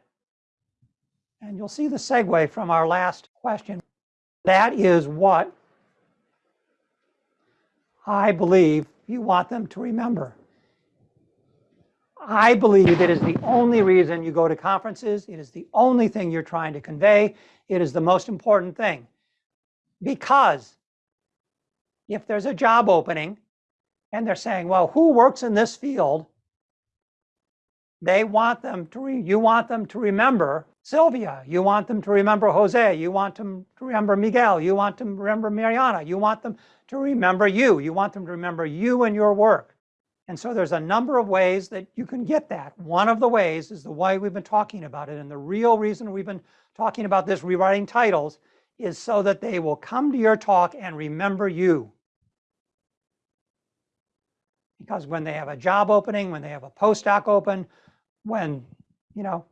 And you'll see the segue from our last question. That is what I believe you want them to remember. I believe it is the only reason you go to conferences. It is the only thing you're trying to convey. It is the most important thing. Because if there's a job opening and they're saying, well, who works in this field? They want them to, you want them to remember Sylvia. You want them to remember Jose. You want them to remember Miguel. You want them to remember Mariana. You want them to remember you. You want them to remember you and your work. And so there's a number of ways that you can get that. One of the ways is the way we've been talking about it. And the real reason we've been talking about this rewriting titles is so that they will come to your talk and remember you. Because when they have a job opening, when they have a postdoc open, when, you know,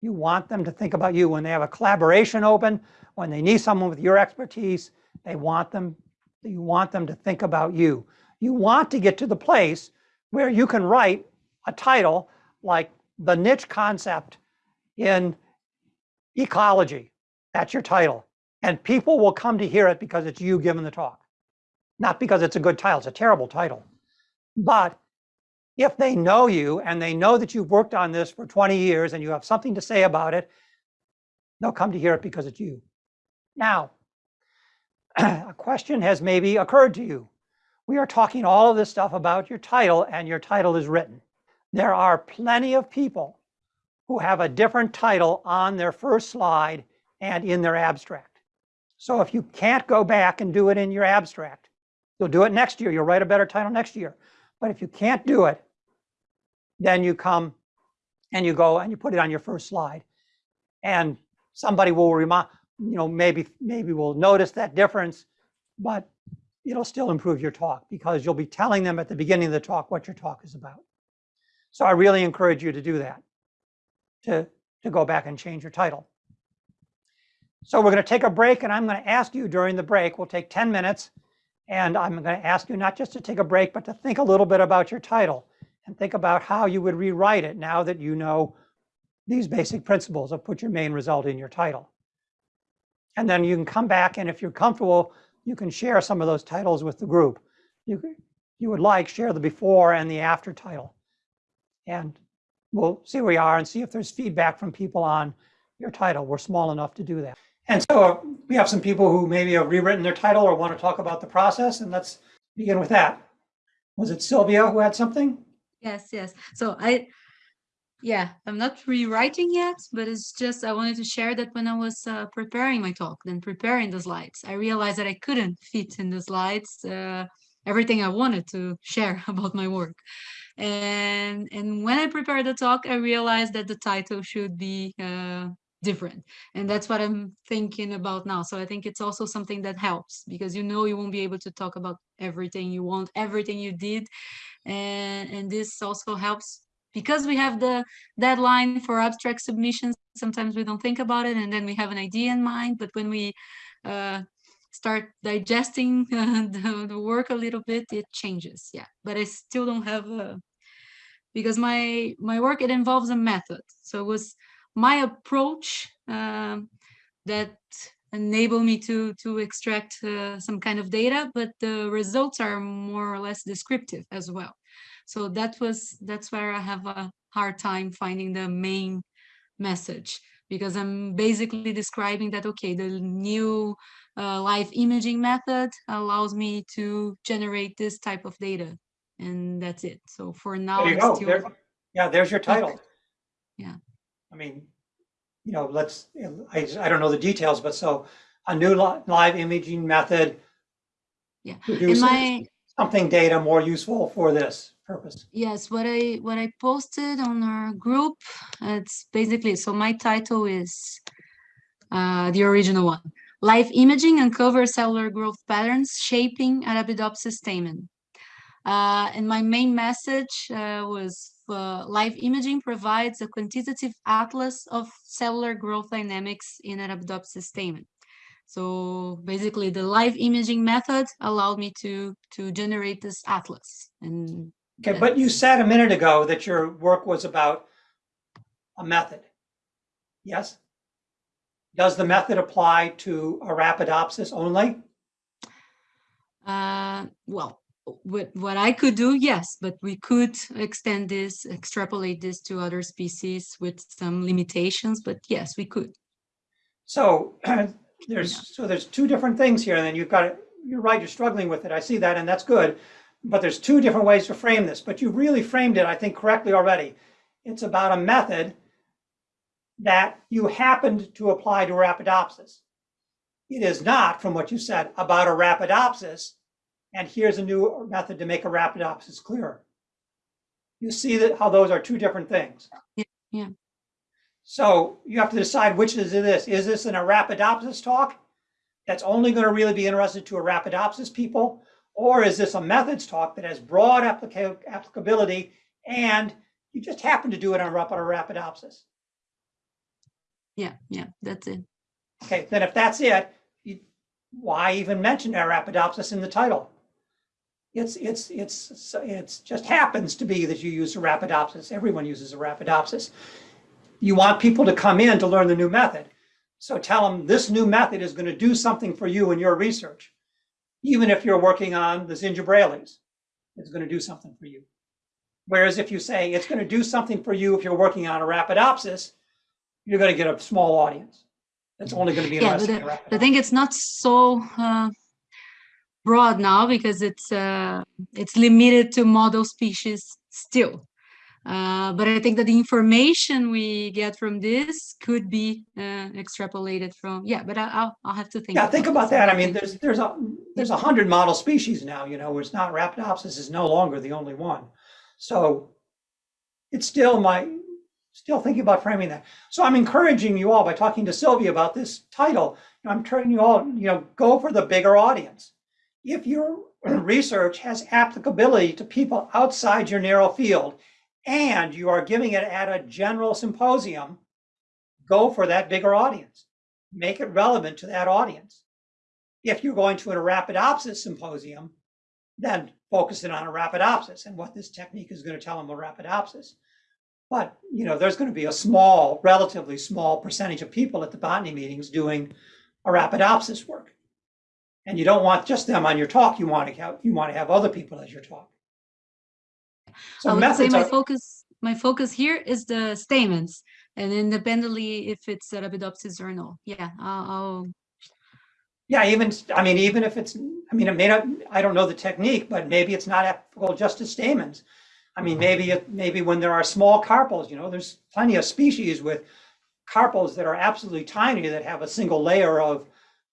you want them to think about you, when they have a collaboration open, when they need someone with your expertise, they want them, you want them to think about you. You want to get to the place where you can write a title like the niche concept in ecology. That's your title. And people will come to hear it because it's you giving the talk. Not because it's a good title, it's a terrible title. But if they know you and they know that you've worked on this for 20 years and you have something to say about it, they'll come to hear it because it's you. Now, <clears throat> a question has maybe occurred to you. We are talking all of this stuff about your title and your title is written. There are plenty of people who have a different title on their first slide and in their abstract. So if you can't go back and do it in your abstract, you'll do it next year. You'll write a better title next year. But if you can't do it, then you come and you go and you put it on your first slide. And somebody will remind, you know, maybe maybe will notice that difference, but it'll still improve your talk because you'll be telling them at the beginning of the talk what your talk is about. So I really encourage you to do that, to, to go back and change your title. So we're going to take a break and I'm going to ask you during the break, we'll take 10 minutes, and I'm going to ask you not just to take a break, but to think a little bit about your title and think about how you would rewrite it now that you know these basic principles of put your main result in your title. And then you can come back and if you're comfortable, you can share some of those titles with the group. You, you would like, share the before and the after title. And we'll see where we are and see if there's feedback from people on your title. We're small enough to do that. And so uh, we have some people who maybe have rewritten their title or want to talk about the process, and let's begin with that. Was it Sylvia who had something? Yes, yes. So I, yeah, I'm not rewriting yet, but it's just I wanted to share that when I was uh, preparing my talk, then preparing the slides, I realized that I couldn't <laughs> fit in the slides uh, everything I wanted to share <laughs> about my work. And and when I prepared the talk, I realized that the title should be uh, different and that's what i'm thinking about now so i think it's also something that helps because you know you won't be able to talk about everything you want everything you did and and this also helps because we have the deadline for abstract submissions sometimes we don't think about it and then we have an idea in mind but when we uh, start digesting uh, <laughs> the, the, work a little bit it changes yeah. But i still don't have a because my my work it involves a method. So it was my approach um, that enable me to to extract uh, some kind of data but the results are more or less descriptive as well. So that was that's where i have a hard time finding the main message because i'm basically describing that okay the new uh, live imaging method allows me to generate this type of data and that's it. So for now there you go. Still... There, yeah there's your title. Yeah. I mean, you know, let's, I, I don't know the details, but so a new li live imaging method yeah. produces my, something data more useful for this purpose. Yes, what I what I posted on our group, it's basically, so my title is uh, the original one. Live imaging uncovers cellular growth patterns shaping Arabidopsis stamen. Uh, and my main message uh, was uh, live imaging provides a quantitative atlas of cellular growth dynamics in Arabidopsis stamen. So basically the live imaging method allowed me to, to generate this atlas. And Okay, but you said a minute ago that your work was about a method. Yes? Does the method apply to Arabidopsis only? Uh, well, what, what I could do, yes, but we could extend this, extrapolate this to other species with some limitations, but yes, we could. So <clears throat> there's yeah. so there's two different things here, and then you've got it. You're right. You're struggling with it. I see that, and that's good. But there's two different ways to frame this. But you really framed it, I think, correctly already. It's about a method that you happened to apply to Arabidopsis. It is not, from what you said, about Arabidopsis, and here's a new method to make Arabidopsis clearer. You see that how those are two different things. Yeah, yeah. So you have to decide which is this. Is this an Arabidopsis talk that's only going to really be interested to Arabidopsis people? Or is this a methods talk that has broad applica- applicability and you just happen to do it on Arabidopsis? Yeah, yeah, that's it. Okay, then if that's it, you, why even mention Arabidopsis in the title? It's, it's, it's, it's just happens to be that you use Arabidopsis. Everyone uses Arabidopsis. You want people to come in to learn the new method. So tell them this new method is going to do something for you in your research. Even if you're working on the Zingiberales, it's going to do something for you. Whereas if you say it's going to do something for you if you're working on Arabidopsis, you're going to get a small audience. It's only going to be Yeah, but in the, Arabidopsis. it's not so uh, broad now because it's uh, it's limited to model species still. Uh, but I think that the information we get from this could be uh, extrapolated from yeah. But I, I'll I'll have to think. Yeah, think about that. I mean, there's, there's a, there's a hundred model species now, you know, where it's not Arabidopsis is no longer the only one. So it's still my, still thinking about framing that. So I'm encouraging you all by talking to Sylvia about this title. you know, I'm turning you all, you know, go for the bigger audience. If your research has applicability to people outside your narrow field and you are giving it at a general symposium, go for that bigger audience. Make it relevant to that audience. If you're going to a Arabidopsis symposium, then focus it on Arabidopsis and what this technique is going to tell them about Arabidopsis. But, you know, there's going to be a small, relatively small percentage of people at the botany meetings doing Arabidopsis work. And you don't want just them on your talk. You want to have, you want to have other people as your talk. So I would say my are, focus my focus here is the stamens and independently if it's Arabidopsis or no. Yeah, I'll, I'll yeah, even, I mean, even if it's, I mean, it may not, I don't know the technique, but maybe it's not applicable just to stamens. I mean, maybe, it maybe when there are small carpels, you know, there's plenty of species with carpels that are absolutely tiny that have a single layer of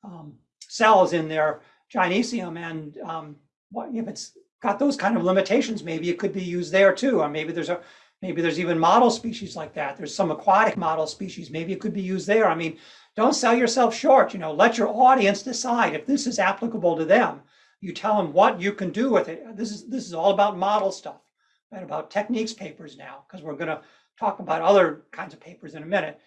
um, cells in their gynecium. And um, what if it's got those kind of limitations, maybe it could be used there too. Or maybe there's a, maybe there's even model species like that. There's some aquatic model species. Maybe it could be used there. I mean, don't sell yourself short. You know, let your audience decide if this is applicable to them. You tell them what you can do with it. This is this is all about model stuff and about techniques papers now, because we're going to talk about other kinds of papers in a minute.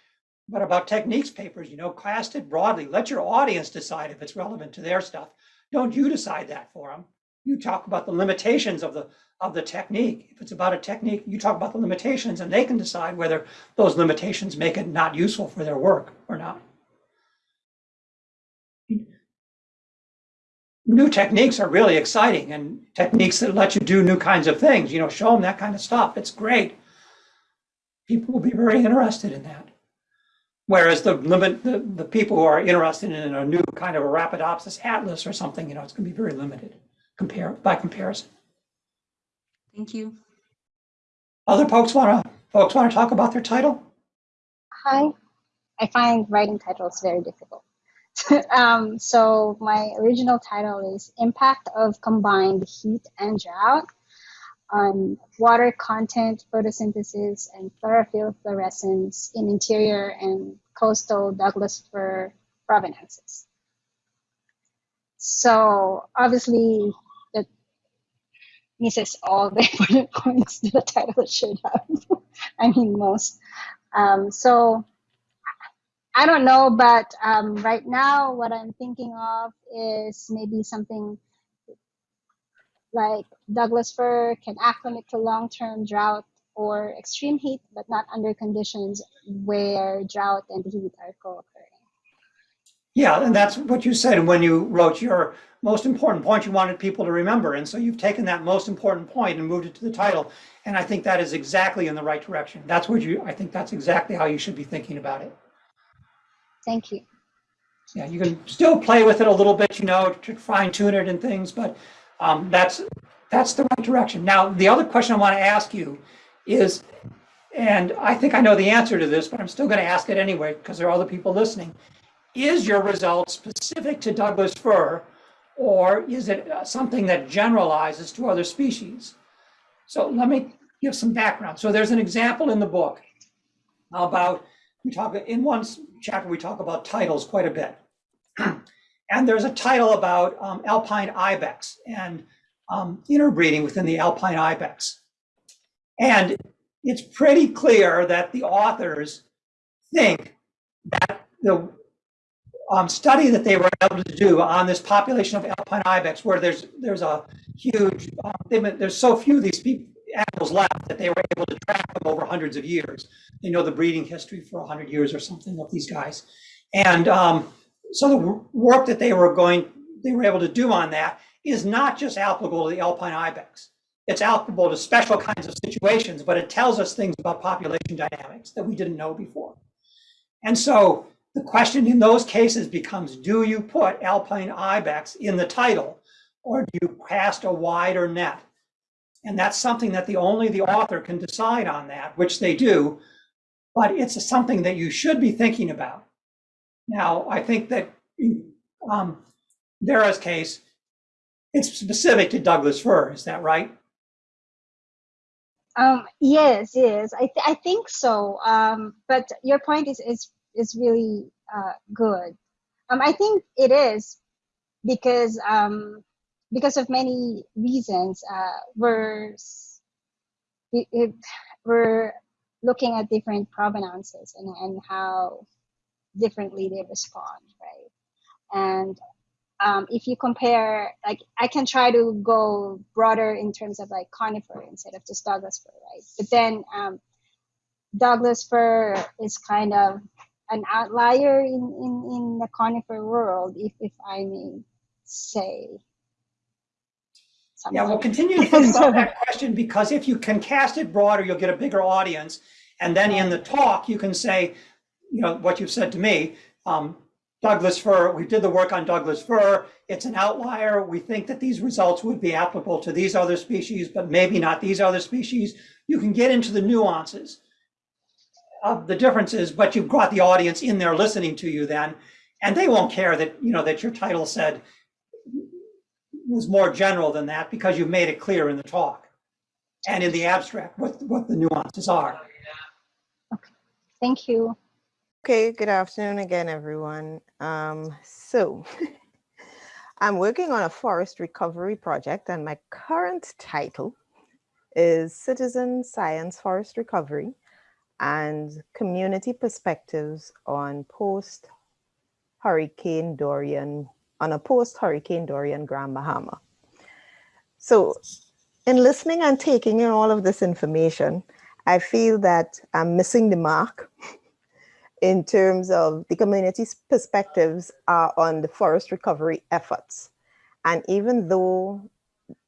But about techniques papers, you know, cast it broadly. Let your audience decide if it's relevant to their stuff. Don't you decide that for them. You talk about the limitations of the of the technique. If it's about a technique, you talk about the limitations, and they can decide whether those limitations make it not useful for their work or not. New techniques are really exciting, and techniques that let you do new kinds of things. You know, show them that kind of stuff. It's great. People will be very interested in that. Whereas the limit, the, the people who are interested in a new kind of a Arabidopsis atlas or something, you know, it's going to be very limited compare by comparison. thank you. Other folks want to folks want to talk about their title? Hi. I find writing titles very difficult. <laughs> um, so my original title is Impact of Combined Heat and Drought on Water Content, Photosynthesis, and Chlorophyll Fluorescence in Interior and Coastal Douglas Fir Provenances. So obviously that misses all the <laughs> important points that the title should have. <laughs> I mean most. Um, so I don't know, but um, right now what I'm thinking of is maybe something like Douglas fir can acclimate to long-term drought or extreme heat, but not under conditions where drought and heat are co-occurring. Yeah, and that's what you said when you wrote your most important point you wanted people to remember. And so you've taken that most important point and moved it to the title. And I think that is exactly in the right direction. That's what you, I think that's exactly how you should be thinking about it. Thank you. Yeah, you can still play with it a little bit, you know, to fine tune it and things, but um, that's that's the right direction. Now, the other question I want to ask you is, and I think I know the answer to this, but I'm still going to ask it anyway because there are other people listening. Is your result specific to Douglas fir, or is it uh, something that generalizes to other species? So let me give some background. So there's an example in the book about, we talk, in one chapter, we talk about titles quite a bit. <clears throat> and there's a title about um, alpine ibex and um, interbreeding within the alpine ibex. And it's pretty clear that the authors think that the um, study that they were able to do on this population of alpine ibex, where there's there's a huge, um, there's so few of these people, animals left that they were able to track them over hundreds of years. They know the breeding history for 100 years or something of these guys. And um, so the work that they were going, they were able to do on that is not just applicable to the alpine ibex. It's applicable to special kinds of situations, but it tells us things about population dynamics that we didn't know before. And so the question in those cases becomes, do you put alpine ibex in the title or do you cast a wider net? And that's something that the only the author can decide on that, which they do, but it's something that you should be thinking about. Now, I think that um, Vera's case, it's specific to Douglas fir, is that right? Um, yes, yes, I, th- I think so. Um, but your point is is is really uh, good. Um, I think it is because um, because of many reasons. Uh, we're we're looking at different provenances and, and how differently they respond, right? And um, if you compare, like I can try to go broader in terms of like conifer instead of just Douglas fir, right? But then um, Douglas fir is kind of an outlier in, in, in the conifer world, if, if I may say. Yeah, we'll continue to <laughs> think about that question because if you can cast it broader, you'll get a bigger audience. And then in the talk, you can say, you know, what you've said to me, um, Douglas fir, we did the work on Douglas fir. It's an outlier. We think that these results would be applicable to these other species, but maybe not these other species. You can get into the nuances of the differences, but you've got the audience in there listening to you then, and they won't care that, you know, that your title said was more general than that because you've made it clear in the talk and in the abstract what, what the nuances are. Okay, thank you. Okay, good afternoon again, everyone. Um, so <laughs> I'm working on a forest recovery project and my current title is Citizen Science Forest Recovery and Community Perspectives on Post Hurricane Dorian, on a post Hurricane Dorian Grand Bahama. So in listening and taking in all of this information, I feel that I'm missing the mark <laughs> in terms of the community's perspectives are on the forest recovery efforts. And even though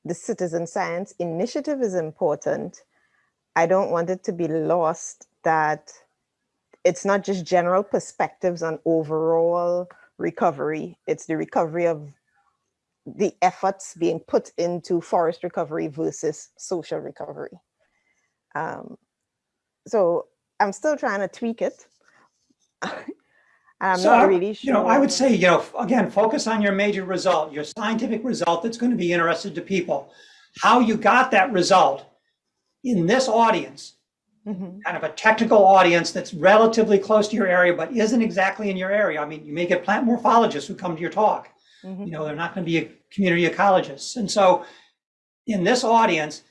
the citizen science initiative is important, I don't want it to be lost that it's not just general perspectives on overall recovery, it's the recovery of the efforts being put into forest recovery versus social recovery. Um, so I'm still trying to tweak it I'm So, not I- really You know, I would say, you know, again, focus on your major result, your scientific result that's going to be interested to people. How you got that result in this audience, Mhm. kind of a technical audience that's relatively close to your area, but isn't exactly in your area. I mean, you may get plant morphologists who come to your talk. Mhm. You know, they're not going to be a community ecologists. And so in this audience,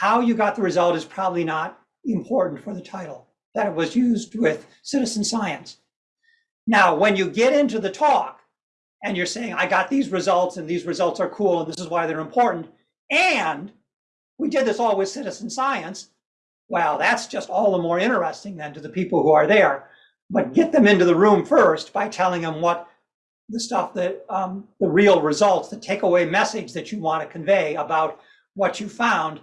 how you got the result is probably not important for the title, that it was used with citizen science. Now, when you get into the talk and you're saying, I got these results and these results are cool and this is why they're important, and we did this all with citizen science, well, that's just all the more interesting then to the people who are there. But get them into the room first by telling them what the stuff that, um, the real results, the takeaway message that you want to convey about what you found.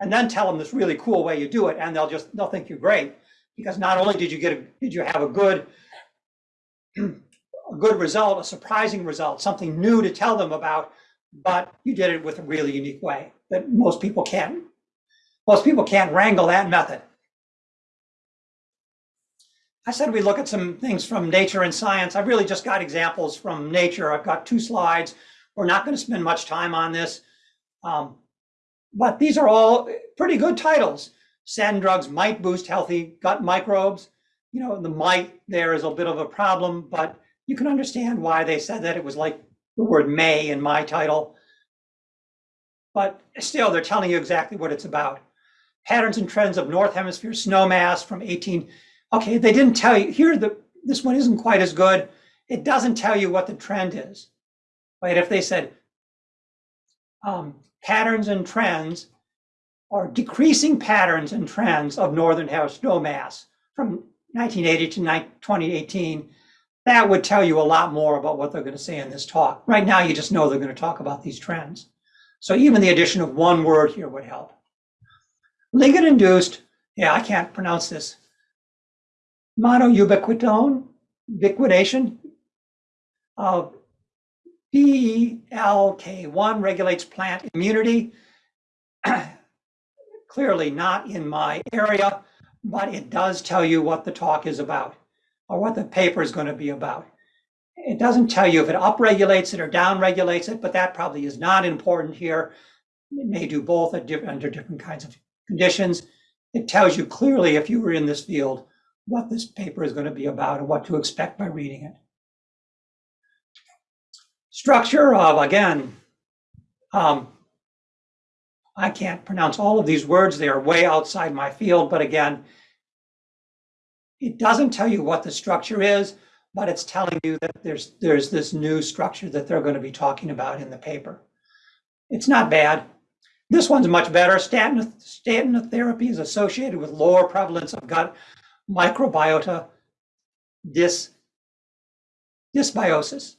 And then tell them this really cool way you do it, and they'll just, they'll think you're great. Because not only did you get, a did you have a good, a good result, a surprising result, something new to tell them about, but you did it with a really unique way that most people can't, most people can't wrangle that method. I said we look at some things from nature and science. I've really just got examples from nature. I've got two slides. We're not going to spend much time on this. Um, but these are all pretty good titles. Statin drugs might boost healthy gut microbes. You know, the might there is a bit of a problem, but you can understand why they said that. It was like the word may in my title. But still, they're telling you exactly what it's about. Patterns and trends of North Hemisphere snow mass from 18. Okay, they didn't tell you. Here, the this one isn't quite as good. It doesn't tell you what the trend is. Right? If they said um, patterns and trends or decreasing patterns and trends of northern hemisphere snow mass from 1980 to 2018, that would tell you a lot more about what they're going to say in this talk. Right now, you just know they're going to talk about these trends. So even the addition of one word here would help. Ligand induced, yeah, I can't pronounce this. Monoubiquitone, ubiquitination of BIK1 regulates plant immunity. <clears throat> Clearly not in my area, but it does tell you what the talk is about or what the paper is going to be about. It doesn't tell you if it upregulates it or downregulates it, but that probably is not important here. It may do both different, under different kinds of conditions. It tells you clearly if you were in this field what this paper is going to be about and what to expect by reading it. Structure of, again, um, I can't pronounce all of these words. They are way outside my field, but again, it doesn't tell you what the structure is, but it's telling you that there's there's this new structure that they're going to be talking about in the paper. It's not bad. This one's much better. Statin, statin therapy is associated with lower prevalence of gut microbiota dys, dysbiosis.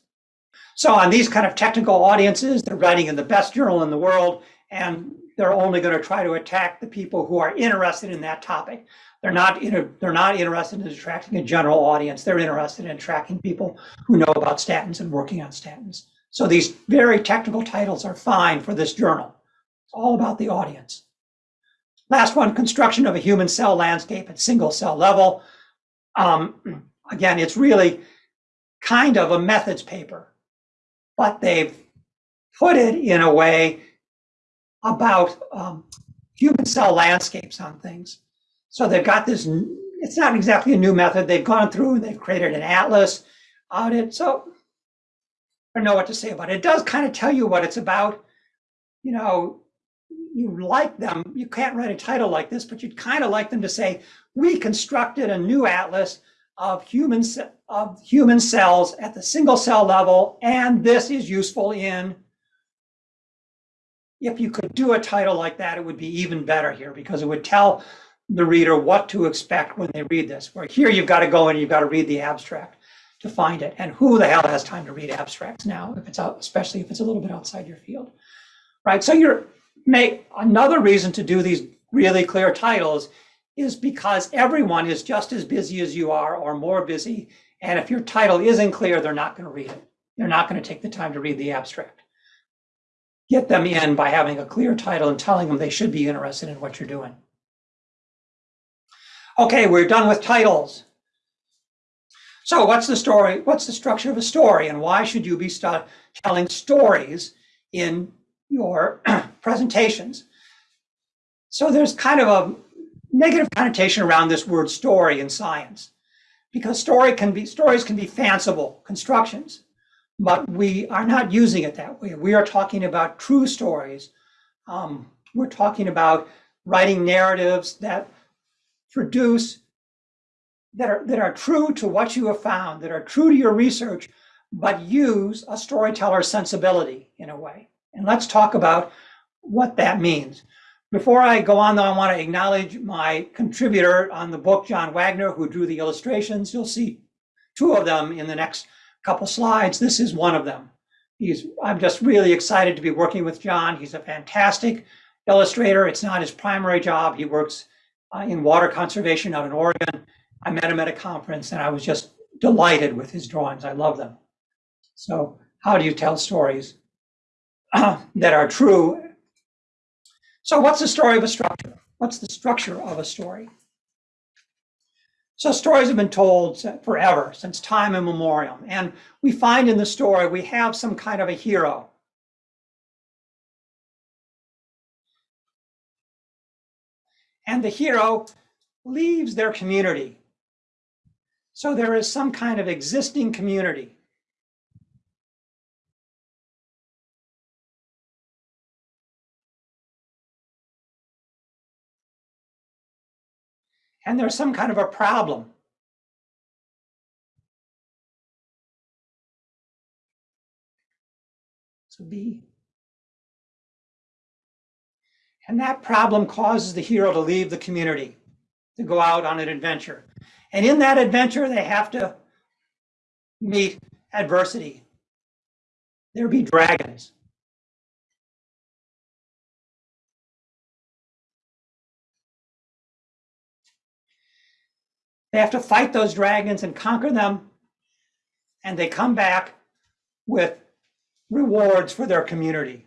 So on these kind of technical audiences, they're writing in the best journal in the world, and they're only going to try to attack the people who are interested in that topic. They're not they're not interested in attracting a general audience. They're interested in attracting people who know about statins and working on statins. So these very technical titles are fine for this journal. It's all about the audience. Last one, construction of a human cell landscape at single cell level. Um, <clears throat> again, it's really kind of a methods paper, but they've put it in a way about um, human cell landscapes on things. So they've got this, it's not exactly a new method. They've gone through and they've created an atlas out it. So I don't know what to say about it. It does kind of tell you what it's about. You know, you like them, you can't write a title like this, but you'd kind of like them to say, we constructed a new atlas of human, of human cells at the single cell level, and this is useful in if you could do a title like that, it would be even better here because it would tell the reader what to expect when they read this. Where here you've got to go and you've got to read the abstract to find it. And who the hell has time to read abstracts now, if it's out, especially if it's a little bit outside your field, right? So you're make another reason to do these really clear titles is because everyone is just as busy as you are or more busy. And if your title isn't clear, they're not going to read it. They're not going to take the time to read the abstract. Get them in by having a clear title and telling them they should be interested in what you're doing. Okay, we're done with titles. So what's the story? What's the structure of a story and why should you be telling stories in your <clears throat> presentations? So there's kind of a negative connotation around this word story in science because story can be stories can be fanciful constructions, but we are not using it that way. We are talking about true stories. Um, we're talking about writing narratives that produce that are that are true to what you have found, that are true to your research, but use a storyteller sensibility in a way. And let's talk about what that means. Before I go on, though, I want to acknowledge my contributor on the book, John Wagner, who drew the illustrations. You'll see two of them in the next couple slides. This is one of them. He's, I'm just really excited to be working with John. He's a fantastic illustrator. It's not his primary job. He works uh, in water conservation out in Oregon. I met him at a conference and I was just delighted with his drawings. I love them. So how do you tell stories <clears throat> that are true? So what's the story of a structure? What's the structure of a story? So stories have been told forever, since time immemorial. And we find in the story, we have some kind of a hero. And the hero leaves their community. So there is some kind of existing community. And there's some kind of a problem. So B. And that problem causes the hero to leave the community, to go out on an adventure. And in that adventure, they have to meet adversity. There be dragons. They have to fight those dragons and conquer them. And they come back with rewards for their community.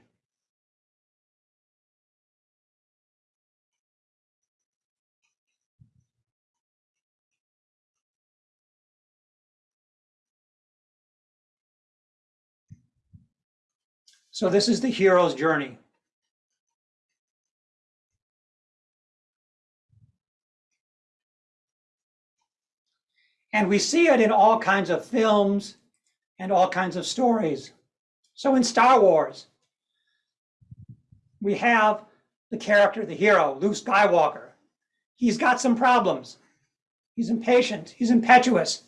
So this is the hero's journey. And we see it in all kinds of films and all kinds of stories. So in Star Wars, we have the character, the hero, Luke Skywalker. He's got some problems. He's impatient, he's impetuous.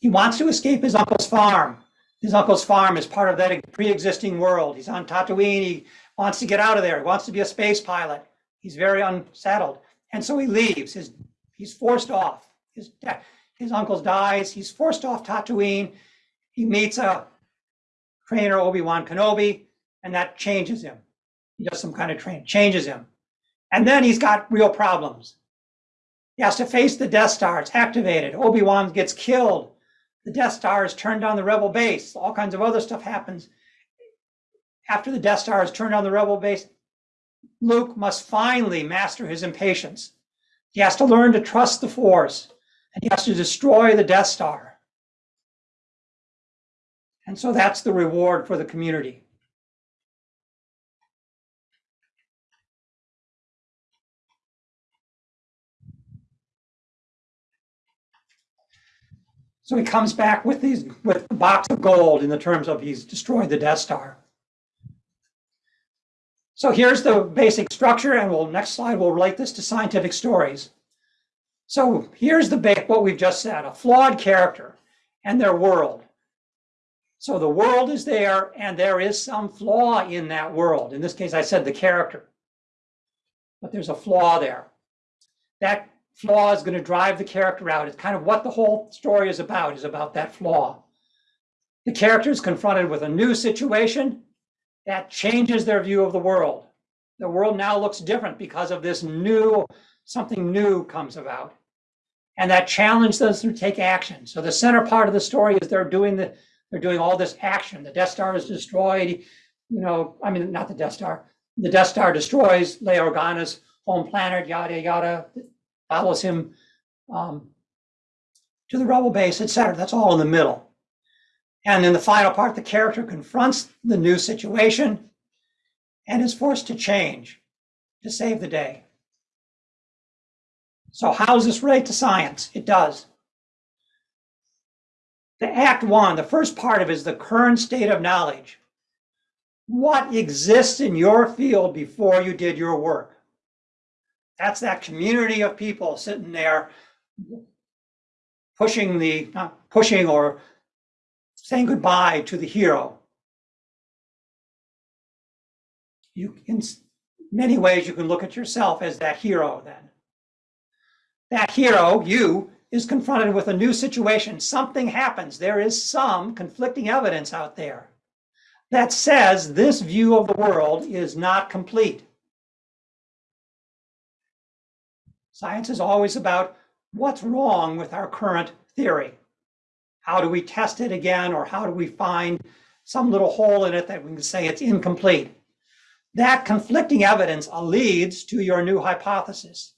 He wants to escape his uncle's farm. His uncle's farm is part of that pre-existing world. He's on Tatooine, he wants to get out of there. He wants to be a space pilot. He's very unsettled. And so he leaves. His, he's forced off. His, his uncle dies. He's forced off Tatooine. He meets a trainer, Obi-Wan Kenobi, and that changes him. He does some kind of training, changes him. And then he's got real problems. He has to face the Death Star. It's activated. Obi-Wan gets killed. The Death Star is turned on the rebel base. All kinds of other stuff happens. After the Death Star is turned on the rebel base, Luke must finally master his impatience. He has to learn to trust the Force and he has to destroy the Death Star. And so that's the reward for the community. So he comes back with these with a box of gold in the terms of he's destroyed the Death Star. So here's the basic structure, and we'll next slide we'll relate this to scientific stories. So here's the what we've just said, a flawed character and their world. So the world is there and there is some flaw in that world. In this case, I said the character, but there's a flaw there. That flaw is going to drive the character out. It's kind of what the whole story is about, is about that flaw. The character is confronted with a new situation that changes their view of the world. The world now looks different because of this new, something new comes about and that challenge them to take action. So the center part of the story is they're doing the they're doing all this action. The Death Star is destroyed. You know, I mean, not the Death Star. The Death Star destroys Leia Organa's home planet. Yada yada. Follows him um, to the rebel base, etc. That's all in the middle. And in the final part, the character confronts the new situation and is forced to change to save the day. So how does this relate to science? It does. The Act One, the first part of it is the current state of knowledge. What exists in your field before you did your work? That's that community of people sitting there pushing the, not pushing or saying goodbye to the hero. You, in many ways, you can look at yourself as that hero then that hero, you, is confronted with a new situation. Something happens. There is some conflicting evidence out there that says this view of the world is not complete. Science is always about what's wrong with our current theory. How do we test it again, or how do we find some little hole in it that we can say it's incomplete? That conflicting evidence leads to your new hypothesis.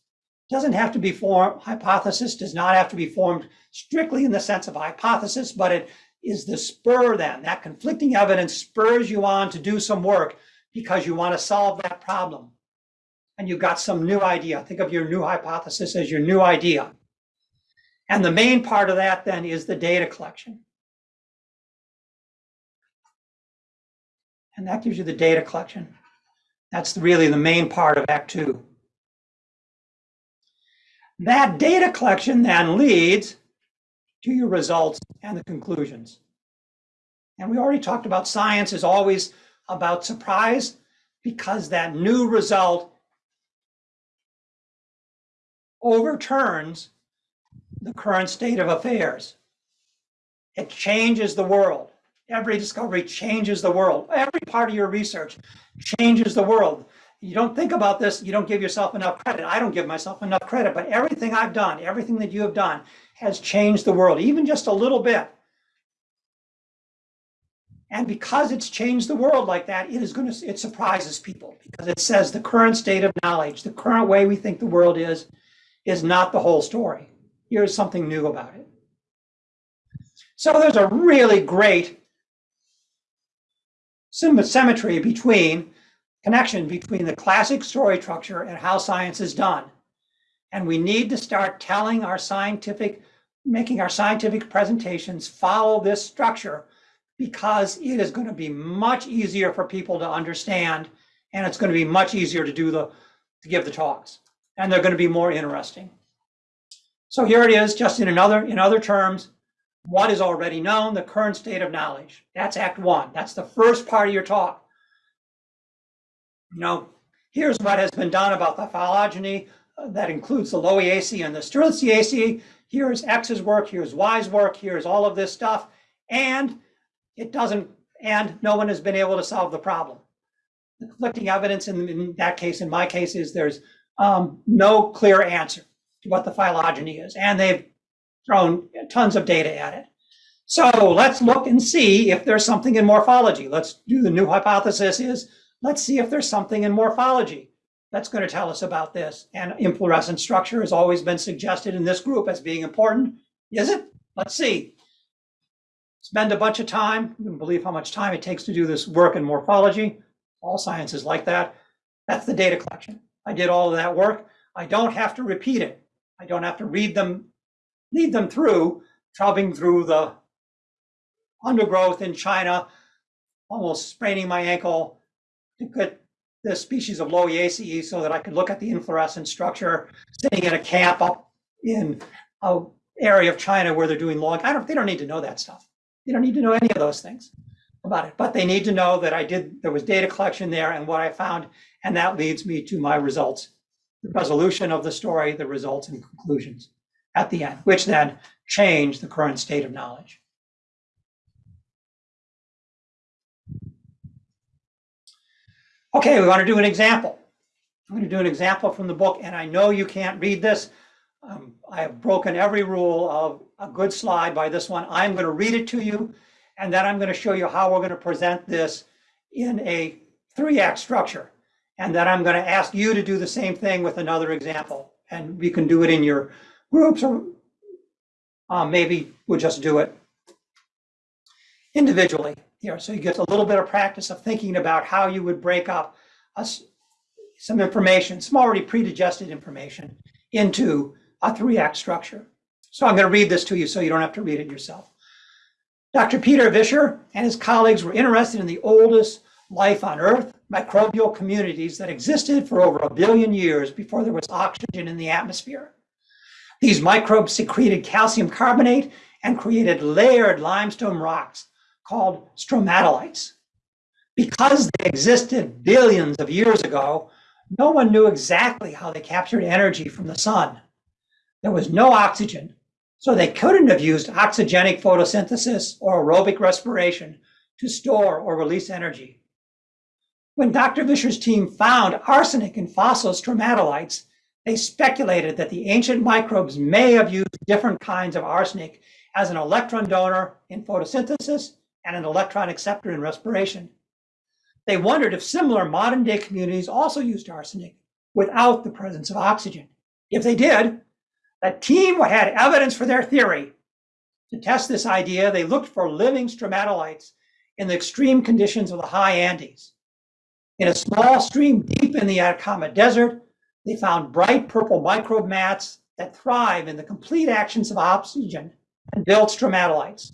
Doesn't have to be formed, hypothesis does not have to be formed strictly in the sense of hypothesis, but it is the spur then, that conflicting evidence spurs you on to do some work because you want to solve that problem. And you've got some new idea. Think of your new hypothesis as your new idea. And the main part of that then is the data collection. And that gives you the data collection. That's really the main part of Act Two. That data collection then leads to your results and the conclusions. And we already talked about science is always about surprise because that new result overturns the current state of affairs. It changes the world. Every discovery changes the world. Every part of your research changes the world. You don't think about this, you don't give yourself enough credit. I don't give myself enough credit, but everything I've done, everything that you have done has changed the world, even just a little bit. And because it's changed the world like that, it is going to, it surprises people because it says the current state of knowledge, the current way we think the world is, is not the whole story. Here's something new about it. So there's a really great symmetry between connection between the classic story structure and how science is done. And we need to start telling our scientific, making our scientific presentations follow this structure because it is going to be much easier for people to understand and it's going to be much easier to do the, to give the talks and they're going to be more interesting. So here it is, just in another, in other terms, what is already known, the current state of knowledge. That's Act One. That's the first part of your talk. You know, here's what has been done about the phylogeny uh, that includes the Lowiaceae and the Strelitziaceae. Here's X's work, here's Y's work, here's all of this stuff. And it doesn't, and no one has been able to solve the problem. The conflicting evidence in, in that case, in my case, is there's um, no clear answer to what the phylogeny is. And they've thrown tons of data at it. So let's look and see if there's something in morphology. Let's do the new hypothesis is, let's see if there's something in morphology that's going to tell us about this. And inflorescence structure has always been suggested in this group as being important. Is it? Let's see. Spend a bunch of time. You can believe how much time it takes to do this work in morphology. All science is like that. That's the data collection. I did all of that work. I don't have to repeat it. I don't have to read them, lead them through, troubling through the undergrowth in China, almost spraining my ankle to put the species of Lowiaceae so that I could look at the inflorescence structure, sitting in a camp up in a area of China where they're doing log. I don't, they don't need to know that stuff. They don't need to know any of those things about it, but they need to know that I did, there was data collection there and what I found, and that leads me to my results. The resolution of the story, the results and conclusions at the end, which then change the current state of knowledge. Okay, we want to do an example. I'm going to do an example from the book, and I know you can't read this. Um, I have broken every rule of a good slide by this one. I'm going to read it to you, and then I'm going to show you how we're going to present this in a three-act structure. And then I'm going to ask you to do the same thing with another example. And we can do it in your groups, or uh, maybe we'll just do it individually here. So you get a little bit of practice of thinking about how you would break up us some information, some already pre-digested information into a three-act structure. So I'm going to read this to you so you don't have to read it yourself. Dr. Peter Visscher and his colleagues were interested in the oldest life on Earth, microbial communities that existed for over a billion years before there was oxygen in the atmosphere. These microbes secreted calcium carbonate and created layered limestone rocks called stromatolites. Because they existed billions of years ago, no one knew exactly how they captured energy from the sun. There was no oxygen, so they couldn't have used oxygenic photosynthesis or aerobic respiration to store or release energy. When Dr. Visscher's team found arsenic in fossil stromatolites, they speculated that the ancient microbes may have used different kinds of arsenic as an electron donor in photosynthesis and an electron acceptor in respiration. They wondered if similar modern day communities also used arsenic without the presence of oxygen. If they did, the team would had evidence for their theory. To test this idea, they looked for living stromatolites in the extreme conditions of the high Andes. In a small stream deep in the Atacama Desert, they found bright purple microbe mats that thrive in the complete actions of oxygen and build stromatolites.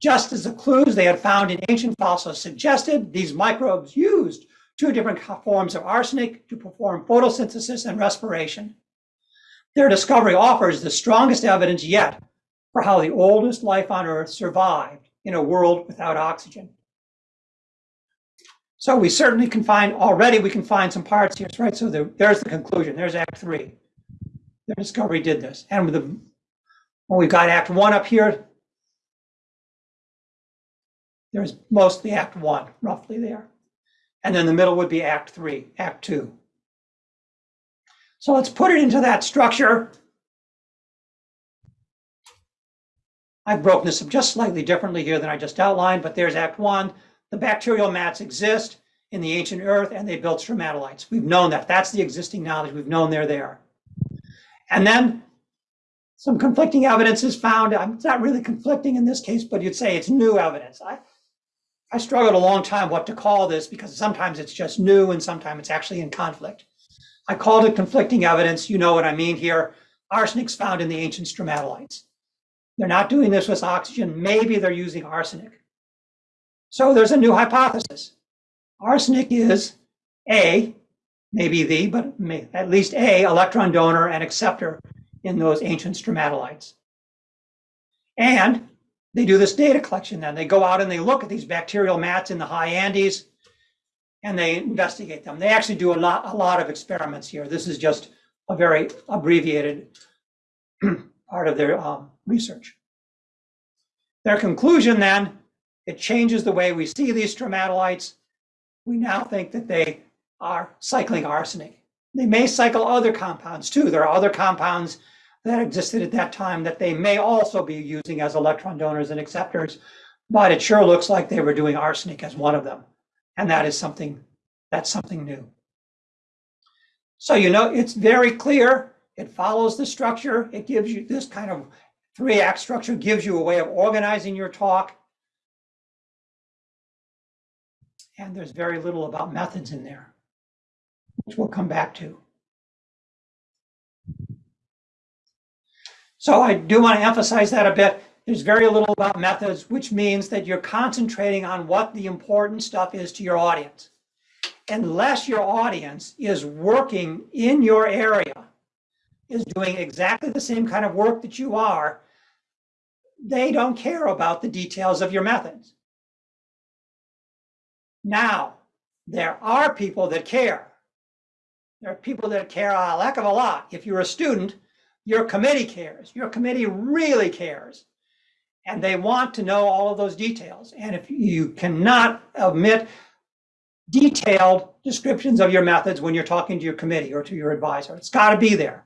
Just as the clues they had found in ancient fossils suggested, these microbes used two different forms of arsenic to perform photosynthesis and respiration. Their discovery offers the strongest evidence yet for how the oldest life on Earth survived in a world without oxygen. So we certainly can find, already we can find some parts here, right? So there, there's the conclusion, there's Act Three. Their discovery did this. And the, when we've got Act One up here, there's mostly Act One, roughly there. And then the middle would be Act Three, Act Two. So let's put it into that structure. I've broken this up just slightly differently here than I just outlined, but there's Act One. The bacterial mats exist in the ancient earth and they built stromatolites. We've known that. That's the existing knowledge. We've known they're there. And then some conflicting evidence is found. It's not really conflicting in this case, but you'd say it's new evidence. I, I struggled a long time what to call this because sometimes it's just new and sometimes it's actually in conflict. I called it conflicting evidence. You know what I mean here. Arsenic's found in the ancient stromatolites. They're not doing this with oxygen. Maybe they're using arsenic. So there's a new hypothesis. Arsenic is A, maybe the, but may, at least A, electron donor and acceptor in those ancient stromatolites. And they do this data collection then. They go out and they look at these bacterial mats in the high Andes and they investigate them. They actually do a lot, a lot of experiments here. This is just a very abbreviated <clears throat> part of their um, research. Their conclusion then it changes the way we see these stromatolites. We now think that they are cycling arsenic. They may cycle other compounds too. There are other compounds that existed at that time that they may also be using as electron donors and acceptors, but it sure looks like they were doing arsenic as one of them. And that is something, that's something new. So, you know, it's very clear. It follows the structure. It gives you this kind of three act structure gives you a way of organizing your talk. And there's very little about methods in there, which we'll come back to. So I do want to emphasize that a bit. There's very little about methods, which means that you're concentrating on what the important stuff is to your audience. Unless your audience is working in your area, is doing exactly the same kind of work that you are, they don't care about the details of your methods. Now, there are people that care. There are people that care a heck of a lot. If you're a student, your committee cares. Your committee really cares. And they want to know all of those details. And if you cannot omit detailed descriptions of your methods when you're talking to your committee or to your advisor, it's got to be there.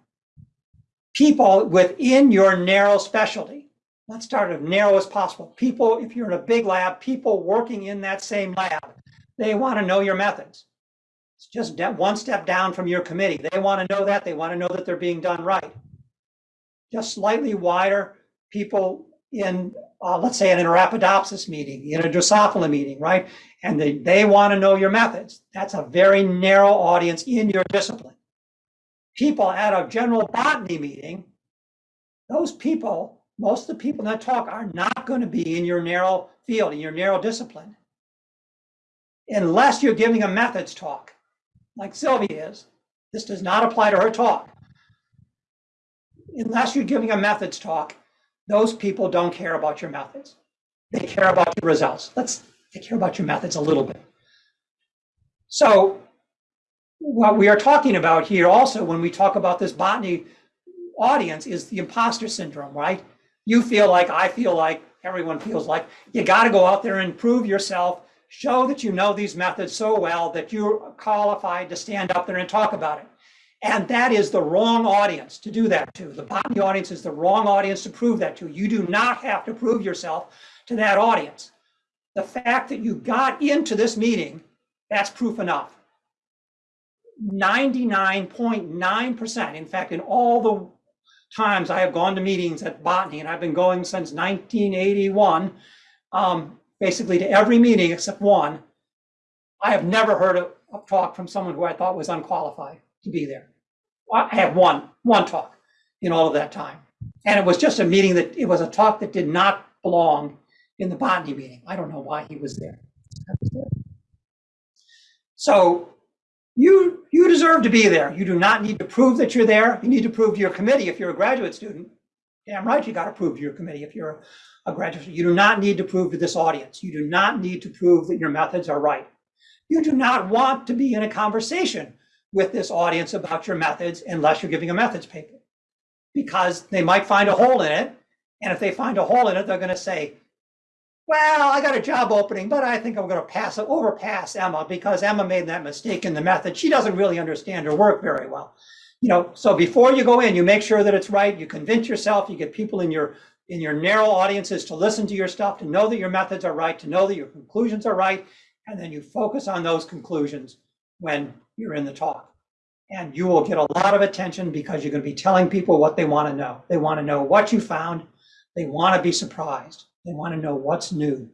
People within your narrow specialty. Let's start as narrow as possible. People, if you're in a big lab, people working in that same lab they want to know your methods. It's just one step down from your committee. They want to know that. They want to know that they're being done right. Just slightly wider people in, uh, let's say, in an Arabidopsis meeting, in a Drosophila meeting, right? And they, they want to know your methods. That's a very narrow audience in your discipline. People at a general botany meeting, those people, most of the people that talk are not going to be in your narrow field, in your narrow discipline unless you're giving a methods talk, like Sylvia is. This does not apply to her talk. Unless you're giving a methods talk, those people don't care about your methods. They care about your results. Let's they care about your methods a little bit. So what we are talking about here also when we talk about this botany audience is the imposter syndrome, right? You feel like, I feel like, everyone feels like, you got to go out there and prove yourself Show that you know these methods so well that you're qualified to stand up there and talk about it. And that is the wrong audience to do that to. The botany audience is the wrong audience to prove that to. You do not have to prove yourself to that audience. The fact that you got into this meeting, that's proof enough. 99.9%. In fact, in all the times I have gone to meetings at Botany, and I've been going since 1981, um, basically to every meeting except one, I have never heard a, a talk from someone who I thought was unqualified to be there. I have one, one talk in all of that time. And it was just a meeting that, it was a talk that did not belong in the botany meeting. I don't know why he was there. So you, you deserve to be there. You do not need to prove that you're there. You need to prove to your committee if you're a graduate student. Damn right, you got to prove to your committee if you're a graduate. Student. You do not need to prove to this audience. You do not need to prove that your methods are right. You do not want to be in a conversation with this audience about your methods unless you're giving a methods paper because they might find a hole in it. And if they find a hole in it, they're going to say, well, I got a job opening, but I think I'm going to pass it, overpass Emma because Emma made that mistake in the method. She doesn't really understand her work very well. You know, so before you go in, you make sure that it's right. You convince yourself, you get people in your in your narrow audiences to listen to your stuff, to know that your methods are right, to know that your conclusions are right, and then you focus on those conclusions when you're in the talk. And you will get a lot of attention because you're going to be telling people what they want to know. They want to know what you found. They want to be surprised. They want to know what's new.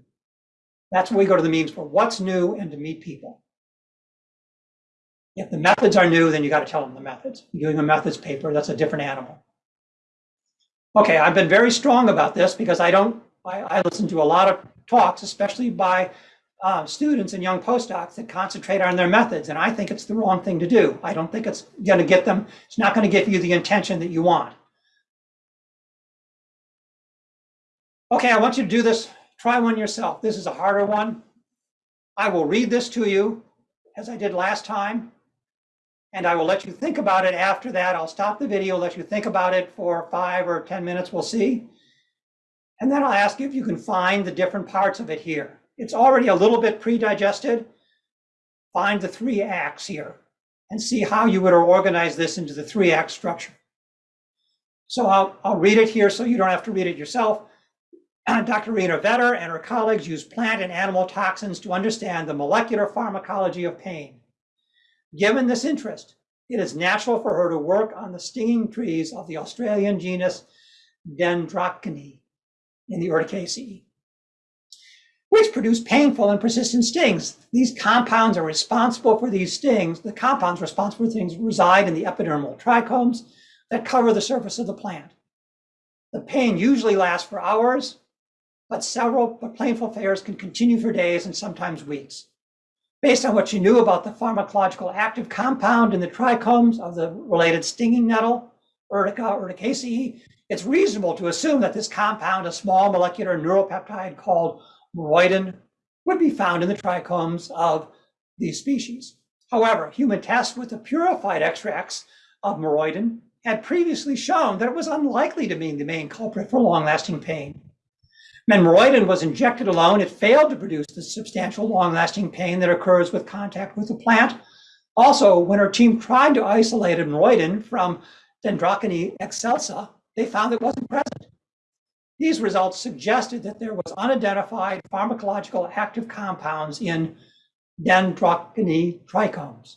That's what we go to the meetings for, what's new and to meet people. If the methods are new, then you got to tell them the methods. You're doing a methods paper, that's a different animal. Okay, I've been very strong about this because I don't, I, I listen to a lot of talks, especially by uh, students and young postdocs that concentrate on their methods. And I think it's the wrong thing to do. I don't think it's going to get them, it's not going to give you the intention that you want. Okay, I want you to do this. Try one yourself. This is a harder one. I will read this to you as I did last time. And I will let you think about it after that. I'll stop the video, let you think about it for five or 10 minutes, we'll see. And then I'll ask you if you can find the different parts of it here. It's already a little bit pre-digested. Find the three acts here and see how you would organize this into the three act structure. So I'll, I'll read it here so you don't have to read it yourself. <clears throat> Dr. Irina Vetter and her colleagues used plant and animal toxins to understand the molecular pharmacology of pain. Given this interest, it is natural for her to work on the stinging trees of the Australian genus Dendrocnide in the Urticaceae, which produce painful and persistent stings. These compounds are responsible for these stings. The compounds responsible for things reside in the epidermal trichomes that cover the surface of the plant. The pain usually lasts for hours but several but painful flares can continue for days and sometimes weeks. Based on what you knew about the pharmacological active compound in the trichomes of the related stinging nettle, Urtica urticaceae, it's reasonable to assume that this compound, a small molecular neuropeptide called moroidin, would be found in the trichomes of these species. However, human tests with the purified extracts of moroidin had previously shown that it was unlikely to be the main culprit for long-lasting pain. When moroidin was injected alone, it failed to produce the substantial long-lasting pain that occurs with contact with the plant. Also, when our team tried to isolate moroidin from Dendrocnide excelsa, they found it wasn't present. These results suggested that there was unidentified pharmacological active compounds in Dendrocnide trichomes.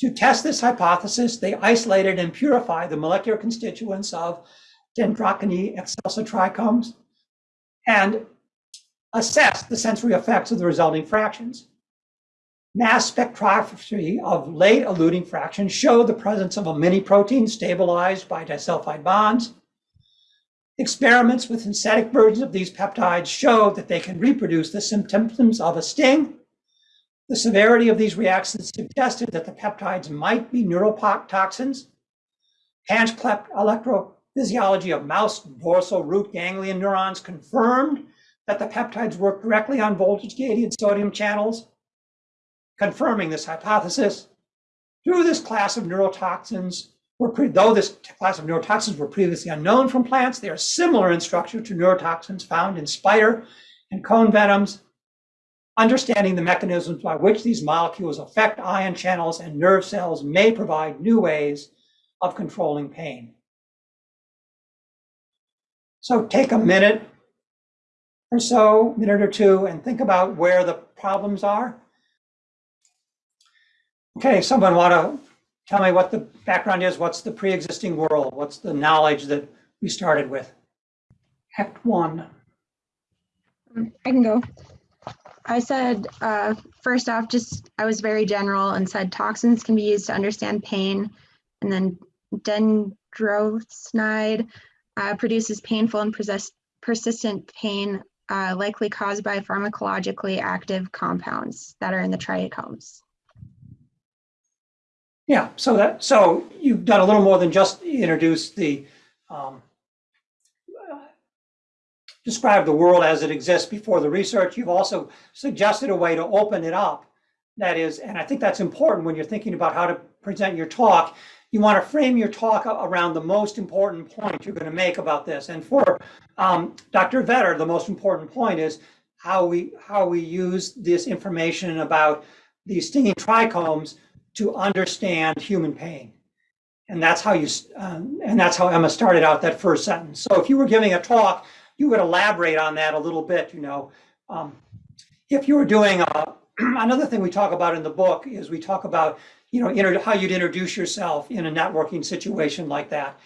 To test this hypothesis, they isolated and purified the molecular constituents of Dendrocnide excelsa trichomes and assessed the sensory effects of the resulting fractions. Mass spectroscopy of late eluting fractions showed the presence of a mini protein stabilized by disulfide bonds. Experiments with synthetic versions of these peptides showed that they can reproduce the symptoms of a sting. The severity of these reactions suggested that the peptides might be neurotoxins. Patch-clamp electro Physiology of mouse dorsal root ganglion neurons confirmed that the peptides work directly on voltage-gated sodium channels, confirming this hypothesis. Through this class of neurotoxins, though this class of neurotoxins were previously unknown from plants, they are similar in structure to neurotoxins found in spider and cone venoms. Understanding the mechanisms by which these molecules affect ion channels and nerve cells may provide new ways of controlling pain. So take a minute or so, minute or two, and think about where the problems are. Okay, someone want to tell me what the background is? What's the pre-existing world? What's the knowledge that we started with? Act one. I can go. I said, uh, first off, just I was very general and said toxins can be used to understand pain. And then Dendrocnide uh, produces painful and persist- persistent pain, uh, likely caused by pharmacologically active compounds that are in the trichomes. Yeah, so that, so you've done a little more than just introduce the, um, describe the world as it exists before the research. You've also suggested a way to open it up. That is, and I think that's important when you're thinking about how to present your talk. You want to frame your talk around the most important point you're going to make about this. And for um, Dr. Vetter, the most important point is how we how we use this information about these stinging trichomes to understand human pain. And that's how you, um, and that's how Emma started out that first sentence. So if you were giving a talk, you would elaborate on that a little bit, you know. Um, if you were doing a, <clears throat> another thing we talk about in the book is we talk about, you know, how you'd introduce yourself in a networking situation like that.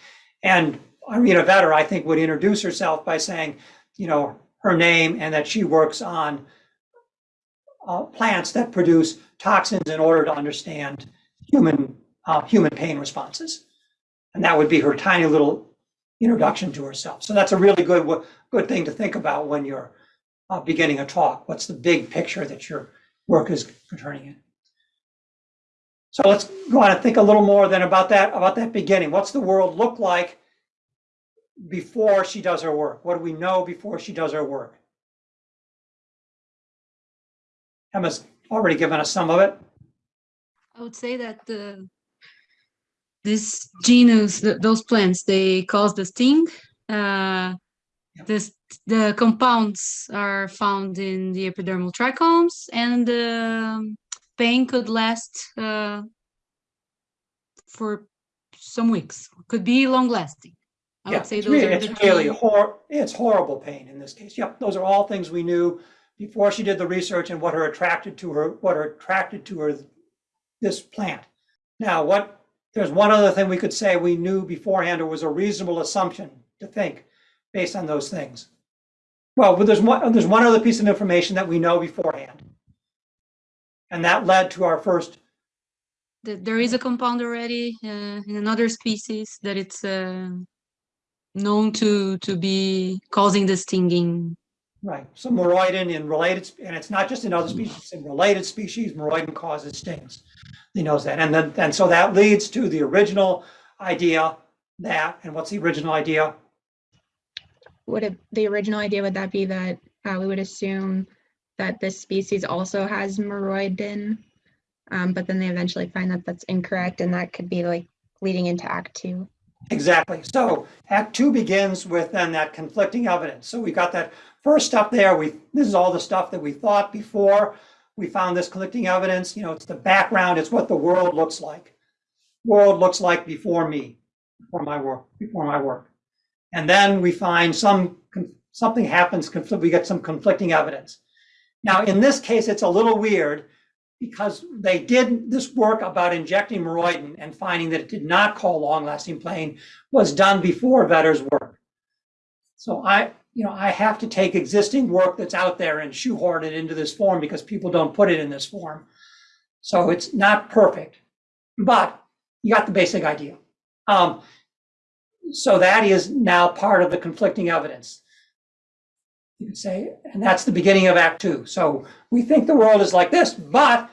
And Irina Vetter, I think, would introduce herself by saying, you know, her name and that she works on uh, plants that produce toxins in order to understand human uh, human pain responses. And that would be her tiny little introduction to herself. So that's a really good good thing to think about when you're uh, beginning a talk. What's the big picture that your work is turning in? So let's go on and think a little more then about that about that beginning. What's the world look like before she does her work? What do we know before she does her work? Emma's already given us some of it. I would say that the this genus, th- those plants, they cause the sting. Uh, this the compounds are found in the epidermal trichomes, and the pain could last uh, for some weeks. Could be long lasting. I Yeah, would say it's those really, are the it's really hor, it's horrible pain in this case. Yep, those are all things we knew before she did the research and what her attracted to her, what her attracted to her, this plant. Now, what, there's one other thing we could say we knew beforehand or was a reasonable assumption to think based on those things. Well, there's one, there's one other piece of information that we know beforehand. And that led to our first, that there is a compound already uh, in another species that it's uh, known to to be causing the stinging. Right, so moroidin in related, and it's not just in other species, it's in related species, moroidin causes stings. He knows that. And then, and so that leads to the original idea that, and what's the original idea? Would it, the original idea, would that be that uh, we would assume that this species also has moroidin? Um, but then they eventually find that that's incorrect and that could be like leading into act two. Exactly. So Act Two begins with then that conflicting evidence. So we got that first up there. We, this is all the stuff that we thought before we found this conflicting evidence. You know, it's the background, it's what the world looks like. World looks like before me, before my work, before my work. And then we find some, something happens, we get some conflicting evidence. Now, in this case, it's a little weird because they did this work about injecting moroidin and finding that it did not cause long-lasting pain was done before Vetter's work. So I, you know, I have to take existing work that's out there and shoehorn it into this form because people don't put it in this form. So it's not perfect, but you got the basic idea. Um, so that is now part of the conflicting evidence. You could say, and that's the beginning of Act Two. So we think the world is like this, but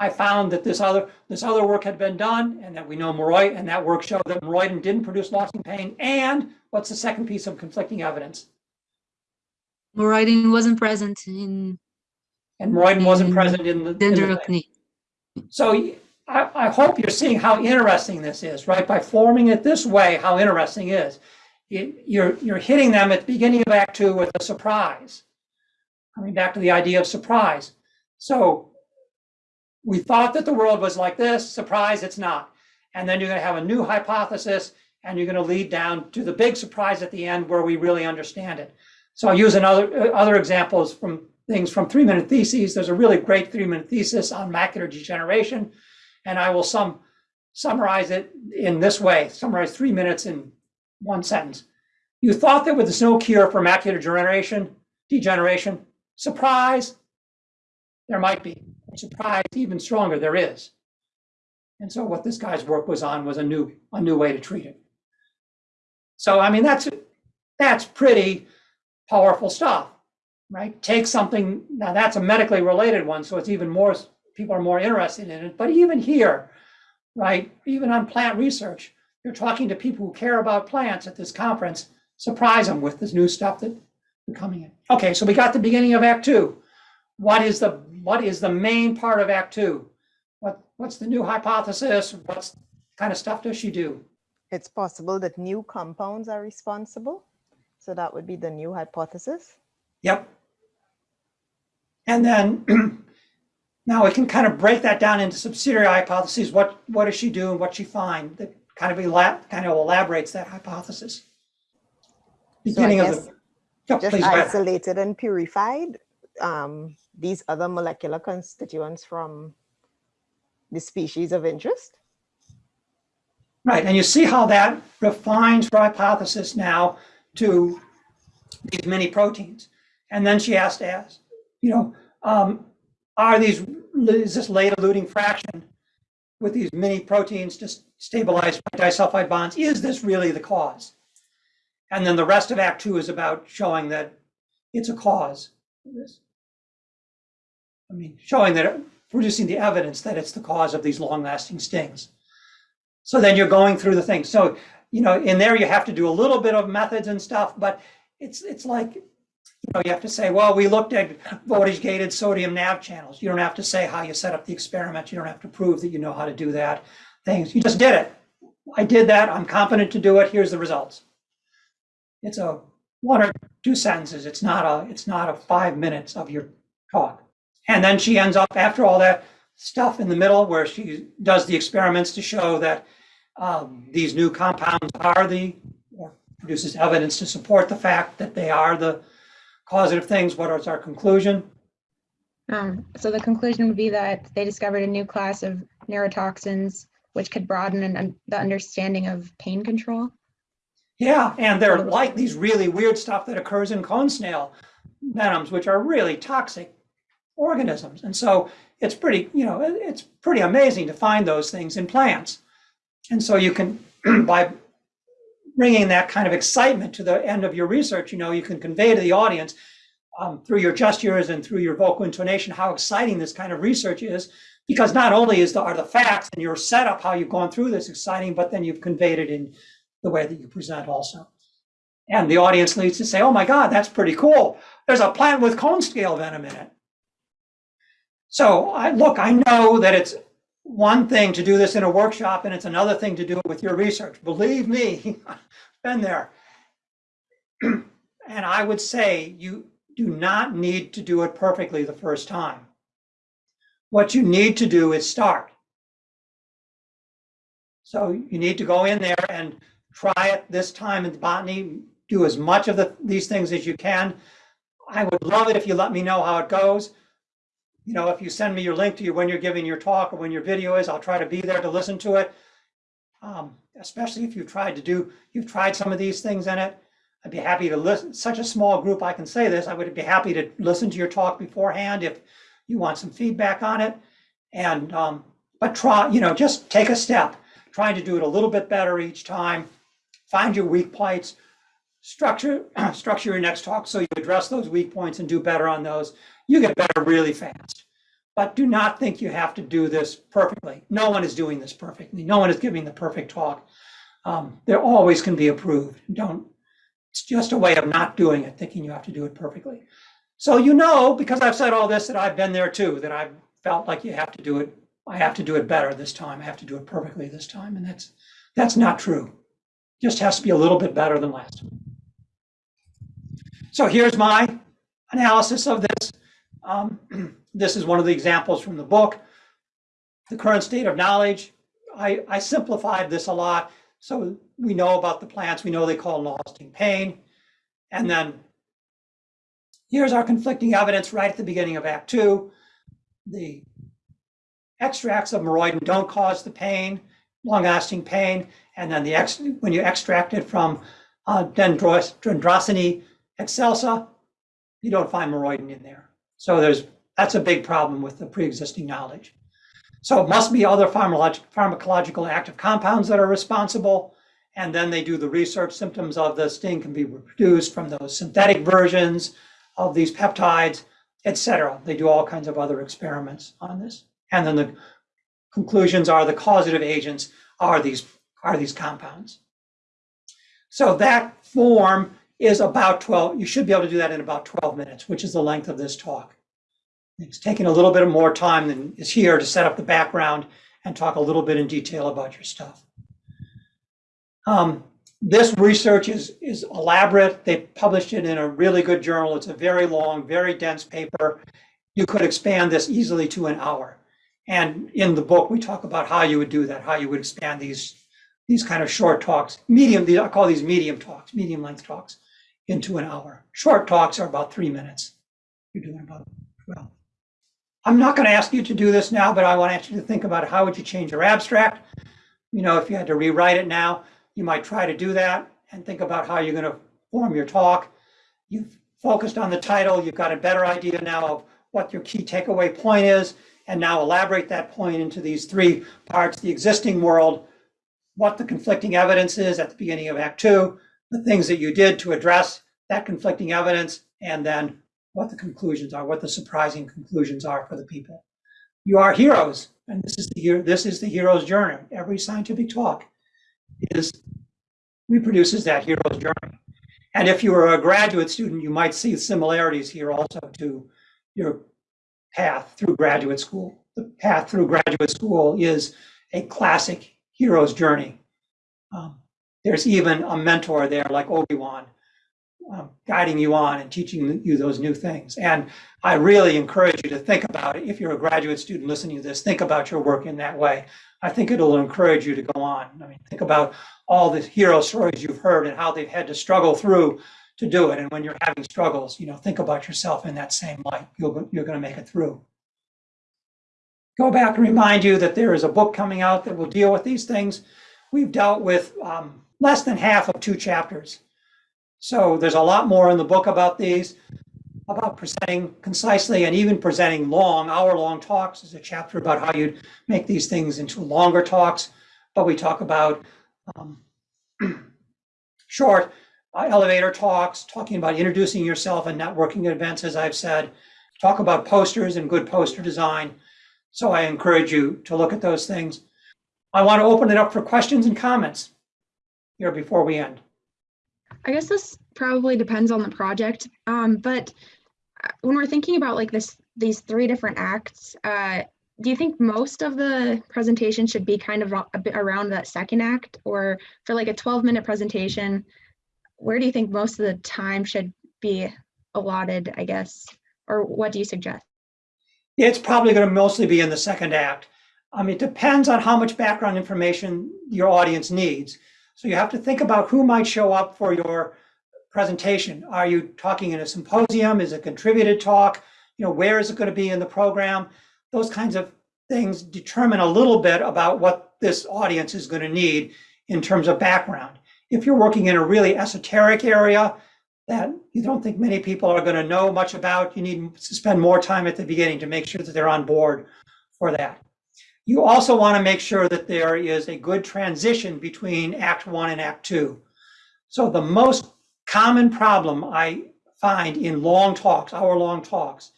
I found that this other this other work had been done, and that we know moroid, and that work showed that moroidin didn't produce lasting pain. And what's the second piece of conflicting evidence? Moroidin wasn't present in And moroidin wasn't present in the. in the thing. Dendrocnide. So I, I hope you're seeing how interesting this is, right? By forming it this way, how interesting it is. You- You're, you're hitting them at the beginning of Act Two with a surprise. Coming back to the idea of surprise. So we thought that the world was like this, surprise, it's not. And then you're gonna have a new hypothesis and you're gonna lead down to the big surprise at the end where we really understand it. So I'll use another, uh, other examples from things from three minute theses. There's a really great three minute thesis on macular degeneration. And I will sum, summarize it in this way, summarize three minutes in one sentence. You thought that there was no cure for macular degeneration, degeneration. Surprise, there might be. Surprise, even stronger, there is. And so what this guy's work was on was a new, a new way to treat it. So, I mean, that's, that's pretty powerful stuff, right? Take something, now that's a medically related one, so it's even more, people are more interested in it. But even here, right, even on plant research, you're talking to people who care about plants at this conference, surprise them with this new stuff that coming in. Okay, so we got the beginning of Act Two. What is the, what is the main part of Act Two? What, what's the new hypothesis? What kind of stuff does she do? It's possible that new compounds are responsible. So that would be the new hypothesis. Yep. And then <clears throat> now we can kind of break that down into subsidiary hypotheses. What what does she do and what she find that kind of elab kind of elaborates that hypothesis. So of the just isolated and purified um, these other molecular constituents from the species of interest. Right, and you see how that refines her hypothesis now to these mini proteins. And then she has to ask, you know, um, are these, is this late eluting fraction with these mini proteins just stabilized by disulfide bonds, is this really the cause? And then the rest of Act Two is about showing that it's a cause. I mean, showing that, producing the evidence that it's the cause of these long-lasting stings. So then you're going through the thing. So, you know, in there you have to do a little bit of methods and stuff, but it's it's like, you know, you have to say, well, we looked at voltage gated sodium nav channels. You don't have to say how you set up the experiment. You don't have to prove that you know how to do that. Things you just did it. I did that. I'm competent to do it. Here's the results. It's a one or two sentences. It's not a it's not a five minutes of your talk. And then she ends up after all that stuff in the middle where she does the experiments to show that um, these new compounds are the, or produces evidence to support the fact that they are the causative things. What is our conclusion? Um, so the conclusion would be that they discovered a new class of neurotoxins which could broaden an, un- the understanding of pain control. Yeah, and they're like these really weird stuff that occurs in cone snail venoms, which are really toxic organisms. And so it's pretty, you know, it's pretty amazing to find those things in plants. And so you can, <clears throat> by bringing that kind of excitement to the end of your research, you know, you can convey to the audience um, through your gestures and through your vocal intonation how exciting this kind of research is. Because not only is the, are the facts and your setup, how you've gone through this exciting, but then you've conveyed it in the way that you present also. And the audience needs to say, oh my God, that's pretty cool. There's a plant with cone snail venom in it. So I look, I know that it's one thing to do this in a workshop and it's another thing to do it with your research. Believe me, <laughs> been there. <clears throat> and I would say you do not need to do it perfectly the first time. What you need to do is start. So you need to go in there and try it this time in the botany, do as much of the, these things as you can. I would love it if you let me know how it goes. You know, if you send me your link to you when you're giving your talk or when your video is, I'll try to be there to listen to it. Um, especially if you've tried to do, you've tried some of these things in it. I'd be happy to listen, such a small group, I can say this, I would be happy to listen to your talk beforehand if you want some feedback on it. And, um, but try, you know, just take a step, trying to do it a little bit better each time. Find your weak points, structure, <clears throat> structure your next talk so you address those weak points and do better on those. You get better really fast. But do not think you have to do this perfectly. No one is doing this perfectly. No one is giving the perfect talk. Um, there always can be improved. Don't, it's just a way of not doing it, thinking you have to do it perfectly. So you know, because I've said all this, that I've been there too, that I've felt like you have to do it. I have to do it better this time. I have to do it perfectly this time. And that's, that's not true. Just has to be a little bit better than last time. So here's my analysis of this. Um, <clears throat> this is one of the examples from the book. The current state of knowledge. I, I simplified this a lot. So we know about the plants. We know they cause lasting pain. And then Here's our conflicting evidence right at the beginning of Act Two. The extracts of moroidin don't cause the pain, long-lasting pain, and then the ex, when you extract it from uh, dendros, excelsa, you don't find moroidin in there. So there's that's a big problem with the pre-existing knowledge. So it must be other pharmacologic, pharmacological active compounds that are responsible. And then they do the research. Symptoms of the sting can be reproduced from those synthetic versions of these peptides, etc. They do all kinds of other experiments on this. And then the conclusions are the causative agents are these, are these compounds. So that form is about 12, you should be able to do that in about 12 minutes, which is the length of this talk. It's taking a little bit more time than is here to set up the background and talk a little bit in detail about your stuff. Um, this research is, is elaborate. They published it in a really good journal. It's a very long, very dense paper. You could expand this easily to an hour. And in the book, we talk about how you would do that, how you would expand these, these kind of short talks, medium, I call these medium talks, medium length talks into an hour. Short talks are about three minutes. You're doing about, well, I'm not going to ask you to do this now, but I want you to think about how would you change your abstract. You know, if you had to rewrite it now, you might try to do that and think about how you're going to form your talk. You've focused on the title. You've got a better idea now of what your key takeaway point is. And now elaborate that point into these three parts, the existing world, what the conflicting evidence is at the beginning of Act Two, the things that you did to address that conflicting evidence, and then what the conclusions are, what the surprising conclusions are for the people. You are heroes, and this is the this is the hero's journey. Every scientific talk is reproduces that hero's journey. And if you were a graduate student, you might see similarities here also to your path through graduate school. The path through graduate school is a classic hero's journey. Um, there's even a mentor there like Obi-Wan um, guiding you on and teaching you those new things. And I really encourage you to think about it. If you're a graduate student listening to this, think about your work in that way. I think it'll encourage you to go on. I mean, think about all the hero stories you've heard and how they've had to struggle through to do it. And when you're having struggles, you know, think about yourself in that same light. You'll, you're going to make it through. Go back and remind you that there is a book coming out that will deal with these things. We've dealt with um, less than half of two chapters. So there's a lot more in the book about these, about presenting concisely and even presenting long, hour-long talks. There's a chapter about how you'd make these things into longer talks, but we talk about um, <clears throat> short uh, elevator talks, talking about introducing yourself and networking events, as I've said, talk about posters and good poster design. So I encourage you to look at those things. I want to open it up for questions and comments here before we end. I guess this probably depends on the project. Um, but uh, when we're thinking about like this, these three different acts, uh, do you think most of the presentation should be kind of around that second act or for like a 12 minute presentation, where do you think most of the time should be allotted, I guess? Or what do you suggest? It's probably going to mostly be in the second act. I mean, it depends on how much background information your audience needs. So you have to think about who might show up for your presentation. Are you talking in a symposium? Is it contributed talk? You know, where is it going to be in the program? Those kinds of things determine a little bit about what this audience is going to need in terms of background. If you're working in a really esoteric area that you don't think many people are going to know much about, you need to spend more time at the beginning to make sure that they're on board for that. You also want to make sure that there is a good transition between Act One and Act Two. So the most common problem I find in long talks, hour-long talks,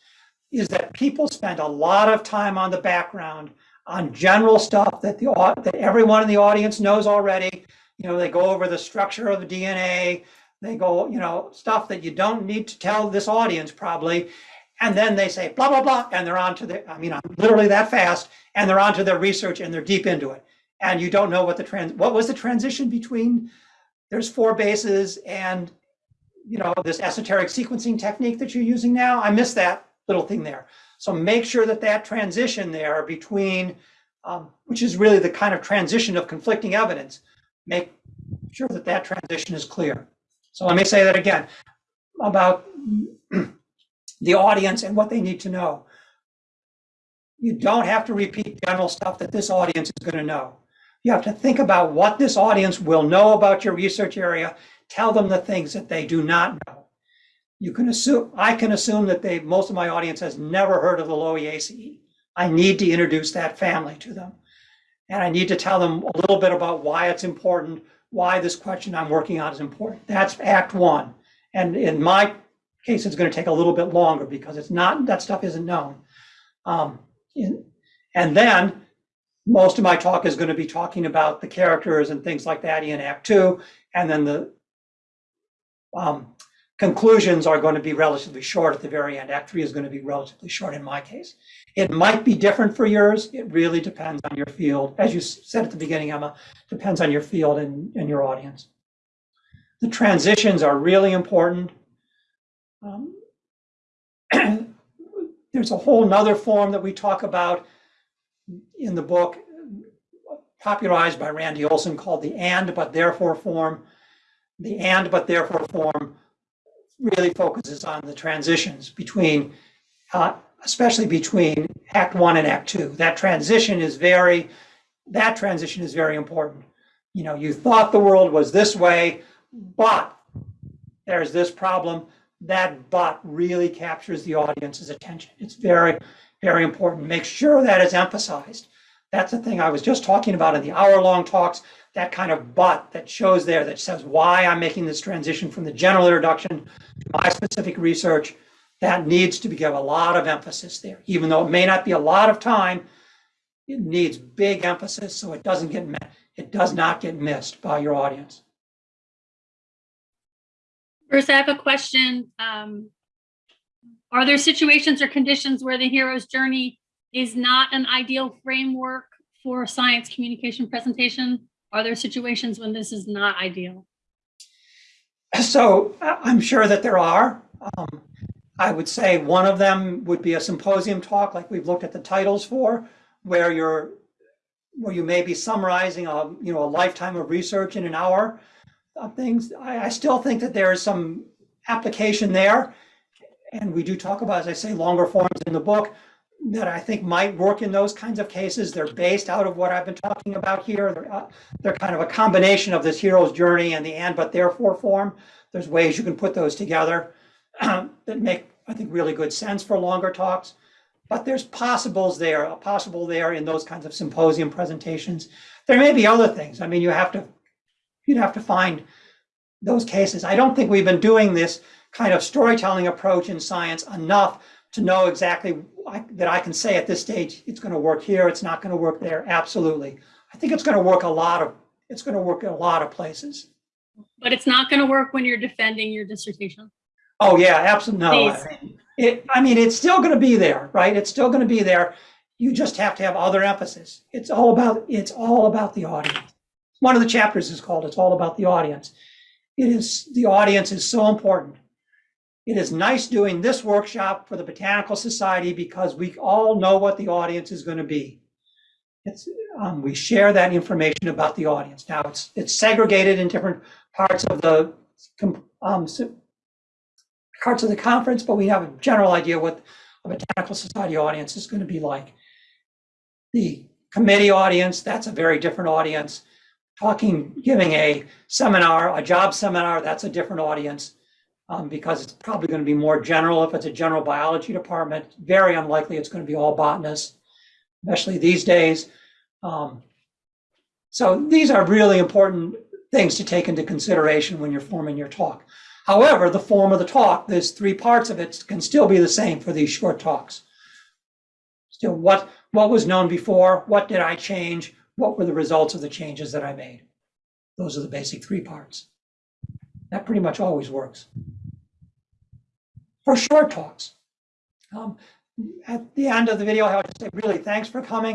is that people spend a lot of time on the background on general stuff that the that everyone in the audience knows already. You know, they go over the structure of the DNA, they go, you know, stuff that you don't need to tell this audience probably. And then they say blah, blah, blah, and they're on to the, I mean, I'm literally that fast, and they're on to their research and they're deep into it. And you don't know what the trans, what was the transition between, there's four bases and, you know, this esoteric sequencing technique that you're using now. I missed that little thing there. So make sure that that transition there between, um, which is really the kind of transition of conflicting evidence, make sure that that transition is clear. So let me say that again. About <clears throat> the audience and what they need to know. You don't have to repeat general stuff that this audience is going to know. You have to think about what this audience will know about your research area. Tell them the things that they do not know. You can assume, I can assume that they, most of my audience has never heard of the Lowiaceae. I need to introduce that family to them. And I need to tell them a little bit about why it's important, why this question I'm working on is important. That's act one. And in my case, it's going to take a little bit longer because it's not, that stuff isn't known. Um, and then most of my talk is going to be talking about the characters and things like that in Act Two. And then the um, conclusions are going to be relatively short at the very end. Act Three is going to be relatively short in my case. It might be different for yours. It really depends on your field. As you said at the beginning, Emma, depends on your field and, and your audience. The transitions are really important. Um, <clears throat> There's a whole nother form that we talk about in the book, popularized by Randy Olson called the and but therefore form. The and but therefore form really focuses on the transitions between, uh, especially between Act One and Act Two. That transition is very, that transition is very important. You know, you thought the world was this way, but there's this problem. That but really captures the audience's attention. It's very, very important. Make sure that is emphasized. That's the thing I was just talking about in the hour-long talks, that kind of but that shows there that says why I'm making this transition from the general introduction to my specific research. That needs to be give a lot of emphasis there, even though it may not be a lot of time. It needs big emphasis so it doesn't get, it does not get missed by your audience. Bruce, I have a question. Um, are there situations or conditions where the hero's journey is not an ideal framework for science communication presentation? Are there situations when this is not ideal? So I'm sure that there are. Um, I would say one of them would be a symposium talk, like we've looked at the titles for, where you're, where you may be summarizing a, you know, a lifetime of research in an hour things. I, I still think that there is some application there. And we do talk about, as I say, longer forms in the book that I think might work in those kinds of cases. They're based out of what I've been talking about here. They're, uh, they're kind of a combination of this hero's journey and the and but therefore form. There's ways you can put those together <clears throat> that make, I think, really good sense for longer talks. But there's possibles there, a possible there in those kinds of symposium presentations. There may be other things. I mean, you have to, you'd have to find those cases. I don't think we've been doing this kind of storytelling approach in science enough to know exactly I- that I can say at this stage, it's going to work here, it's not going to work there. Absolutely. I think it's going to work a lot of, it's going to work in a lot of places. But it's not going to work when you're defending your dissertation. Oh, yeah, absolutely. No, I mean, it, I mean, it's still going to be there, right? It's still going to be there. You just have to have other emphasis. It's all about, it's all about the audience. One of the chapters is called It's All About the Audience. It is, the audience is so important. It is nice doing this workshop for the Botanical Society because we all know what the audience is going to be. Um, we share that information about the audience. Now, it's, it's segregated in different parts of the, um, parts of the conference, but we have a general idea what a Botanical Society audience is going to be like. The committee audience, that's a very different audience. Talking, giving a seminar, a job seminar, that's a different audience um, because it's probably going to be more general if it's a general biology department. Very unlikely it's going to be all botanists, especially these days. Um, so these are really important things to take into consideration when you're forming your talk. However, the form of the talk, there's three parts of it, can still be the same for these short talks. Still, what, what was known before? What did I change? What were the results of the changes that I made? Those are the basic three parts. That pretty much always works. For short talks. Um, at the end of the video, I to say, really, thanks for coming.